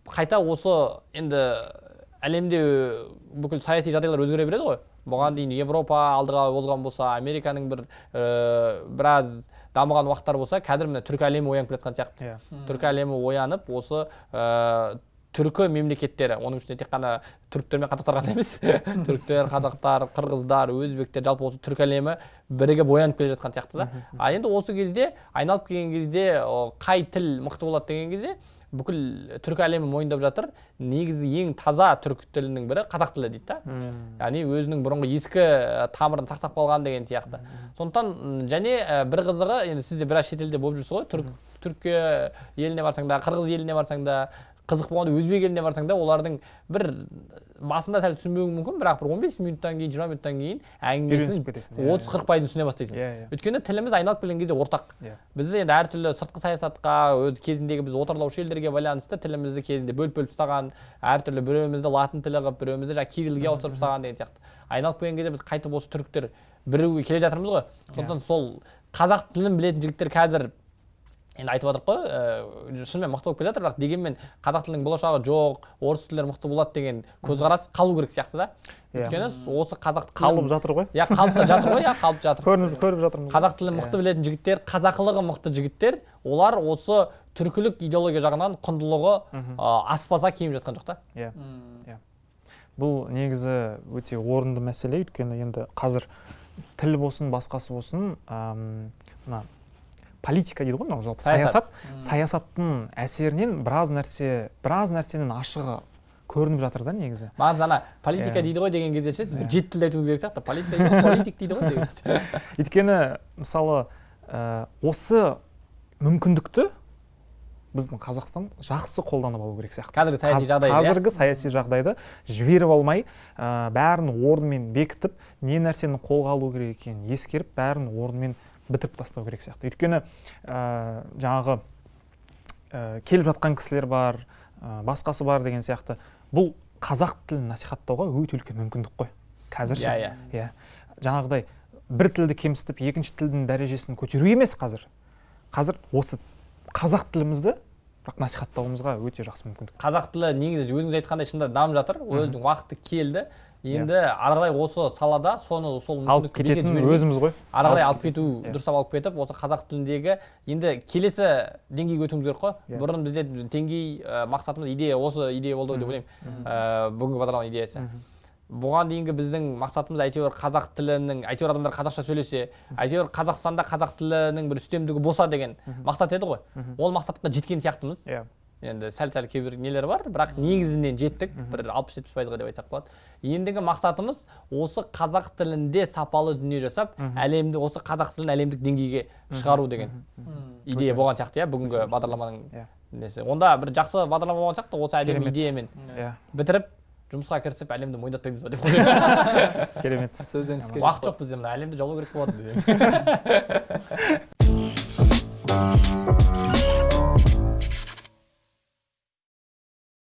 қайта осы енді әлемде бүкіл саяси жағдайлар өзгере береді ғой. Бұған дейін европа алдыға озған болса американың бір ә, біраз дамыған уақыттар болса қазір міне түркі әлемі оянып келе жатқан сияқты. Иә. Түркі әлемі оянып осы ә, түркі мемлекеттері оның ішінде тек қана түріктер мен қазақтар ғана емес түріктер қазақтар қырғыздар өзбектер жалпы осы түркі әлемі бірігіп оянып келе жатқан сияқты да. А енді осы кезде айналып келген кезде қай тіл мықты болады деген кезде бүкіл түркі әлемі мойындап жатыр. Негізі ең таза түркі тілінің бірі қазақ тілі дейді да. Яғни өзінің бұрынғы ескі тамырын сақтап қалған деген сияқты. Сондықтан және бір қызығы енді сіз де біраз шетелде болып жүрсіз ғой. Түрк түркия еліне барсаң да қырғыз еліне барсаң да қызық болғанда өзбек еліне барсаң да олардың бір басында сәл түсінбеуің мүмкін бірақ бір 15 минуттан кейін 20 минуттан кейін әңгімесін иә, отыз қырық пайызын түсіне бастайсың. Иә иә. Өйткені тіліміз айналып келген кезде ортақ. Иә. біз енді әртүрлі сыртқы саясатқа өз кезіндегі біз отарлаушы елдерге байланысты тілімізді кезінде бөліп бөліп тастаған әртүрлі біреуімізді латын тілі қылып біреуімізді жаңағы кириллге ауыстырып тастаған деген сияқты. Айналып келген кезде біз қайтып осы түріктер бірігуге келе жатырмыз ғой. Сондықтан сол қазақ тілін білетін жігіттер қазір енді айтып жатырмық қой ә, шынымен мықты болып келе жатыр бірақ дегенмен қазақ тілінің болашағы жоқ орыс тілдері мықты болады деген көзқарас қалу керек сияқты да. Иә. өйткені осы қазақ тілін- қалып жатыр ғой. Иә қалып та жатыр ғой иә қалып жатыр. Көрініп көріп жатырмыз қазақ тілін мықты білетін жігіттер қазақылығы мықты жігіттер олар осы түркілік идеология жағынан құндылығы ә, аспаза киіп жатқан жоқ та. Иә. М. бұл негізі өте орынды мәселе өйткені енді қазір тіл болсын басқасы болсын мына политика дейді ғой мынау жалпы Саясат. саясат. Саясаттың әсерінен біраз нәрсе біраз нәрсенің ашығы көрініп жатыр да негізі. Маған ана политика Иә. дейді ғой деген кезде ше сіз бір Иә. жеті тілде айтуыңыз керек сияқты. Политика политик дейді ғой өйткені мысалы ә, осы мүмкіндікті біздің қазақстан жақсы қолданып алу керек сияқты. Қазіргі саяси Қаз- жағдай иә? қазіргі саяси жағдайды жіберіп алмай ә, бәрін орнымен бекітіп не нәрсені қолға алу керек екенін ескеріп бәрін орнымен бітіріп тастау керек сияқты. Өйткені ә, жаңағы ә, келіп жатқан кісілер бар ә, басқасы бар деген сияқты. Бұл қазақ тілін насихаттауға өте үлкен мүмкіндік қой. Қазір ше. Иә, иә. Жаңағыдай бір тілді кемсітіп екінші тілдің дәрежесін көтеру емес қазір. Қазір осы қазақ тілімізді бірақ насихаттауымызға өте жақсы мүмкіндік. Қазақ тілі негізі өзіңіз айтқандай шынында дамып жатыр. Өзінің уақыты келді. Енді ары қарай осы салада соны сол алып кететін өзіміз ғой. ары қарай алып кету Иә. дұрыстап алып кетіп осы қазақ тіліндегі енді келесі деңгейге өтуіміз керек қой. Иә. бұрын бізде деңгей ә, мақсатымыз идея осы идея болды ғой деп ойлаймын. Ә, бүгінгі бағдарлама идеясы. Бұған дейінгі біздің мақсатымыз әйтеуір қазақ тілінің әйтеуір адамдар қазақша сөйлесе әйтеуір қазақстанда қазақ тілінің бір үстемдігі болса деген мақсат еді ғой. Ол мақсатқа жеткен сияқтымыз. Иә. Енді сәл сәл кейбір нелер бар бірақ негізінен жеттік. Бір алпыс жетпіс пайызға деп айтсақ болады. Ендігі мақсатымыз осы қазақ тілінде сапалы дүние жасап әлемді осы қазақ тілін әлемдік деңгейге шығару деген идея болған сияқты иә бүгінгі бағдарламаның Иә. несі. Онда бір жақсы бағдарлама болған сияқты осы әдемі идеямен иә. бітіріп жұмысқа кірісіп әлемді мойындатпаймыз ба деп керемет. Сөзден іске уақыт жоқ бізде мына әлемді жаулау керек болады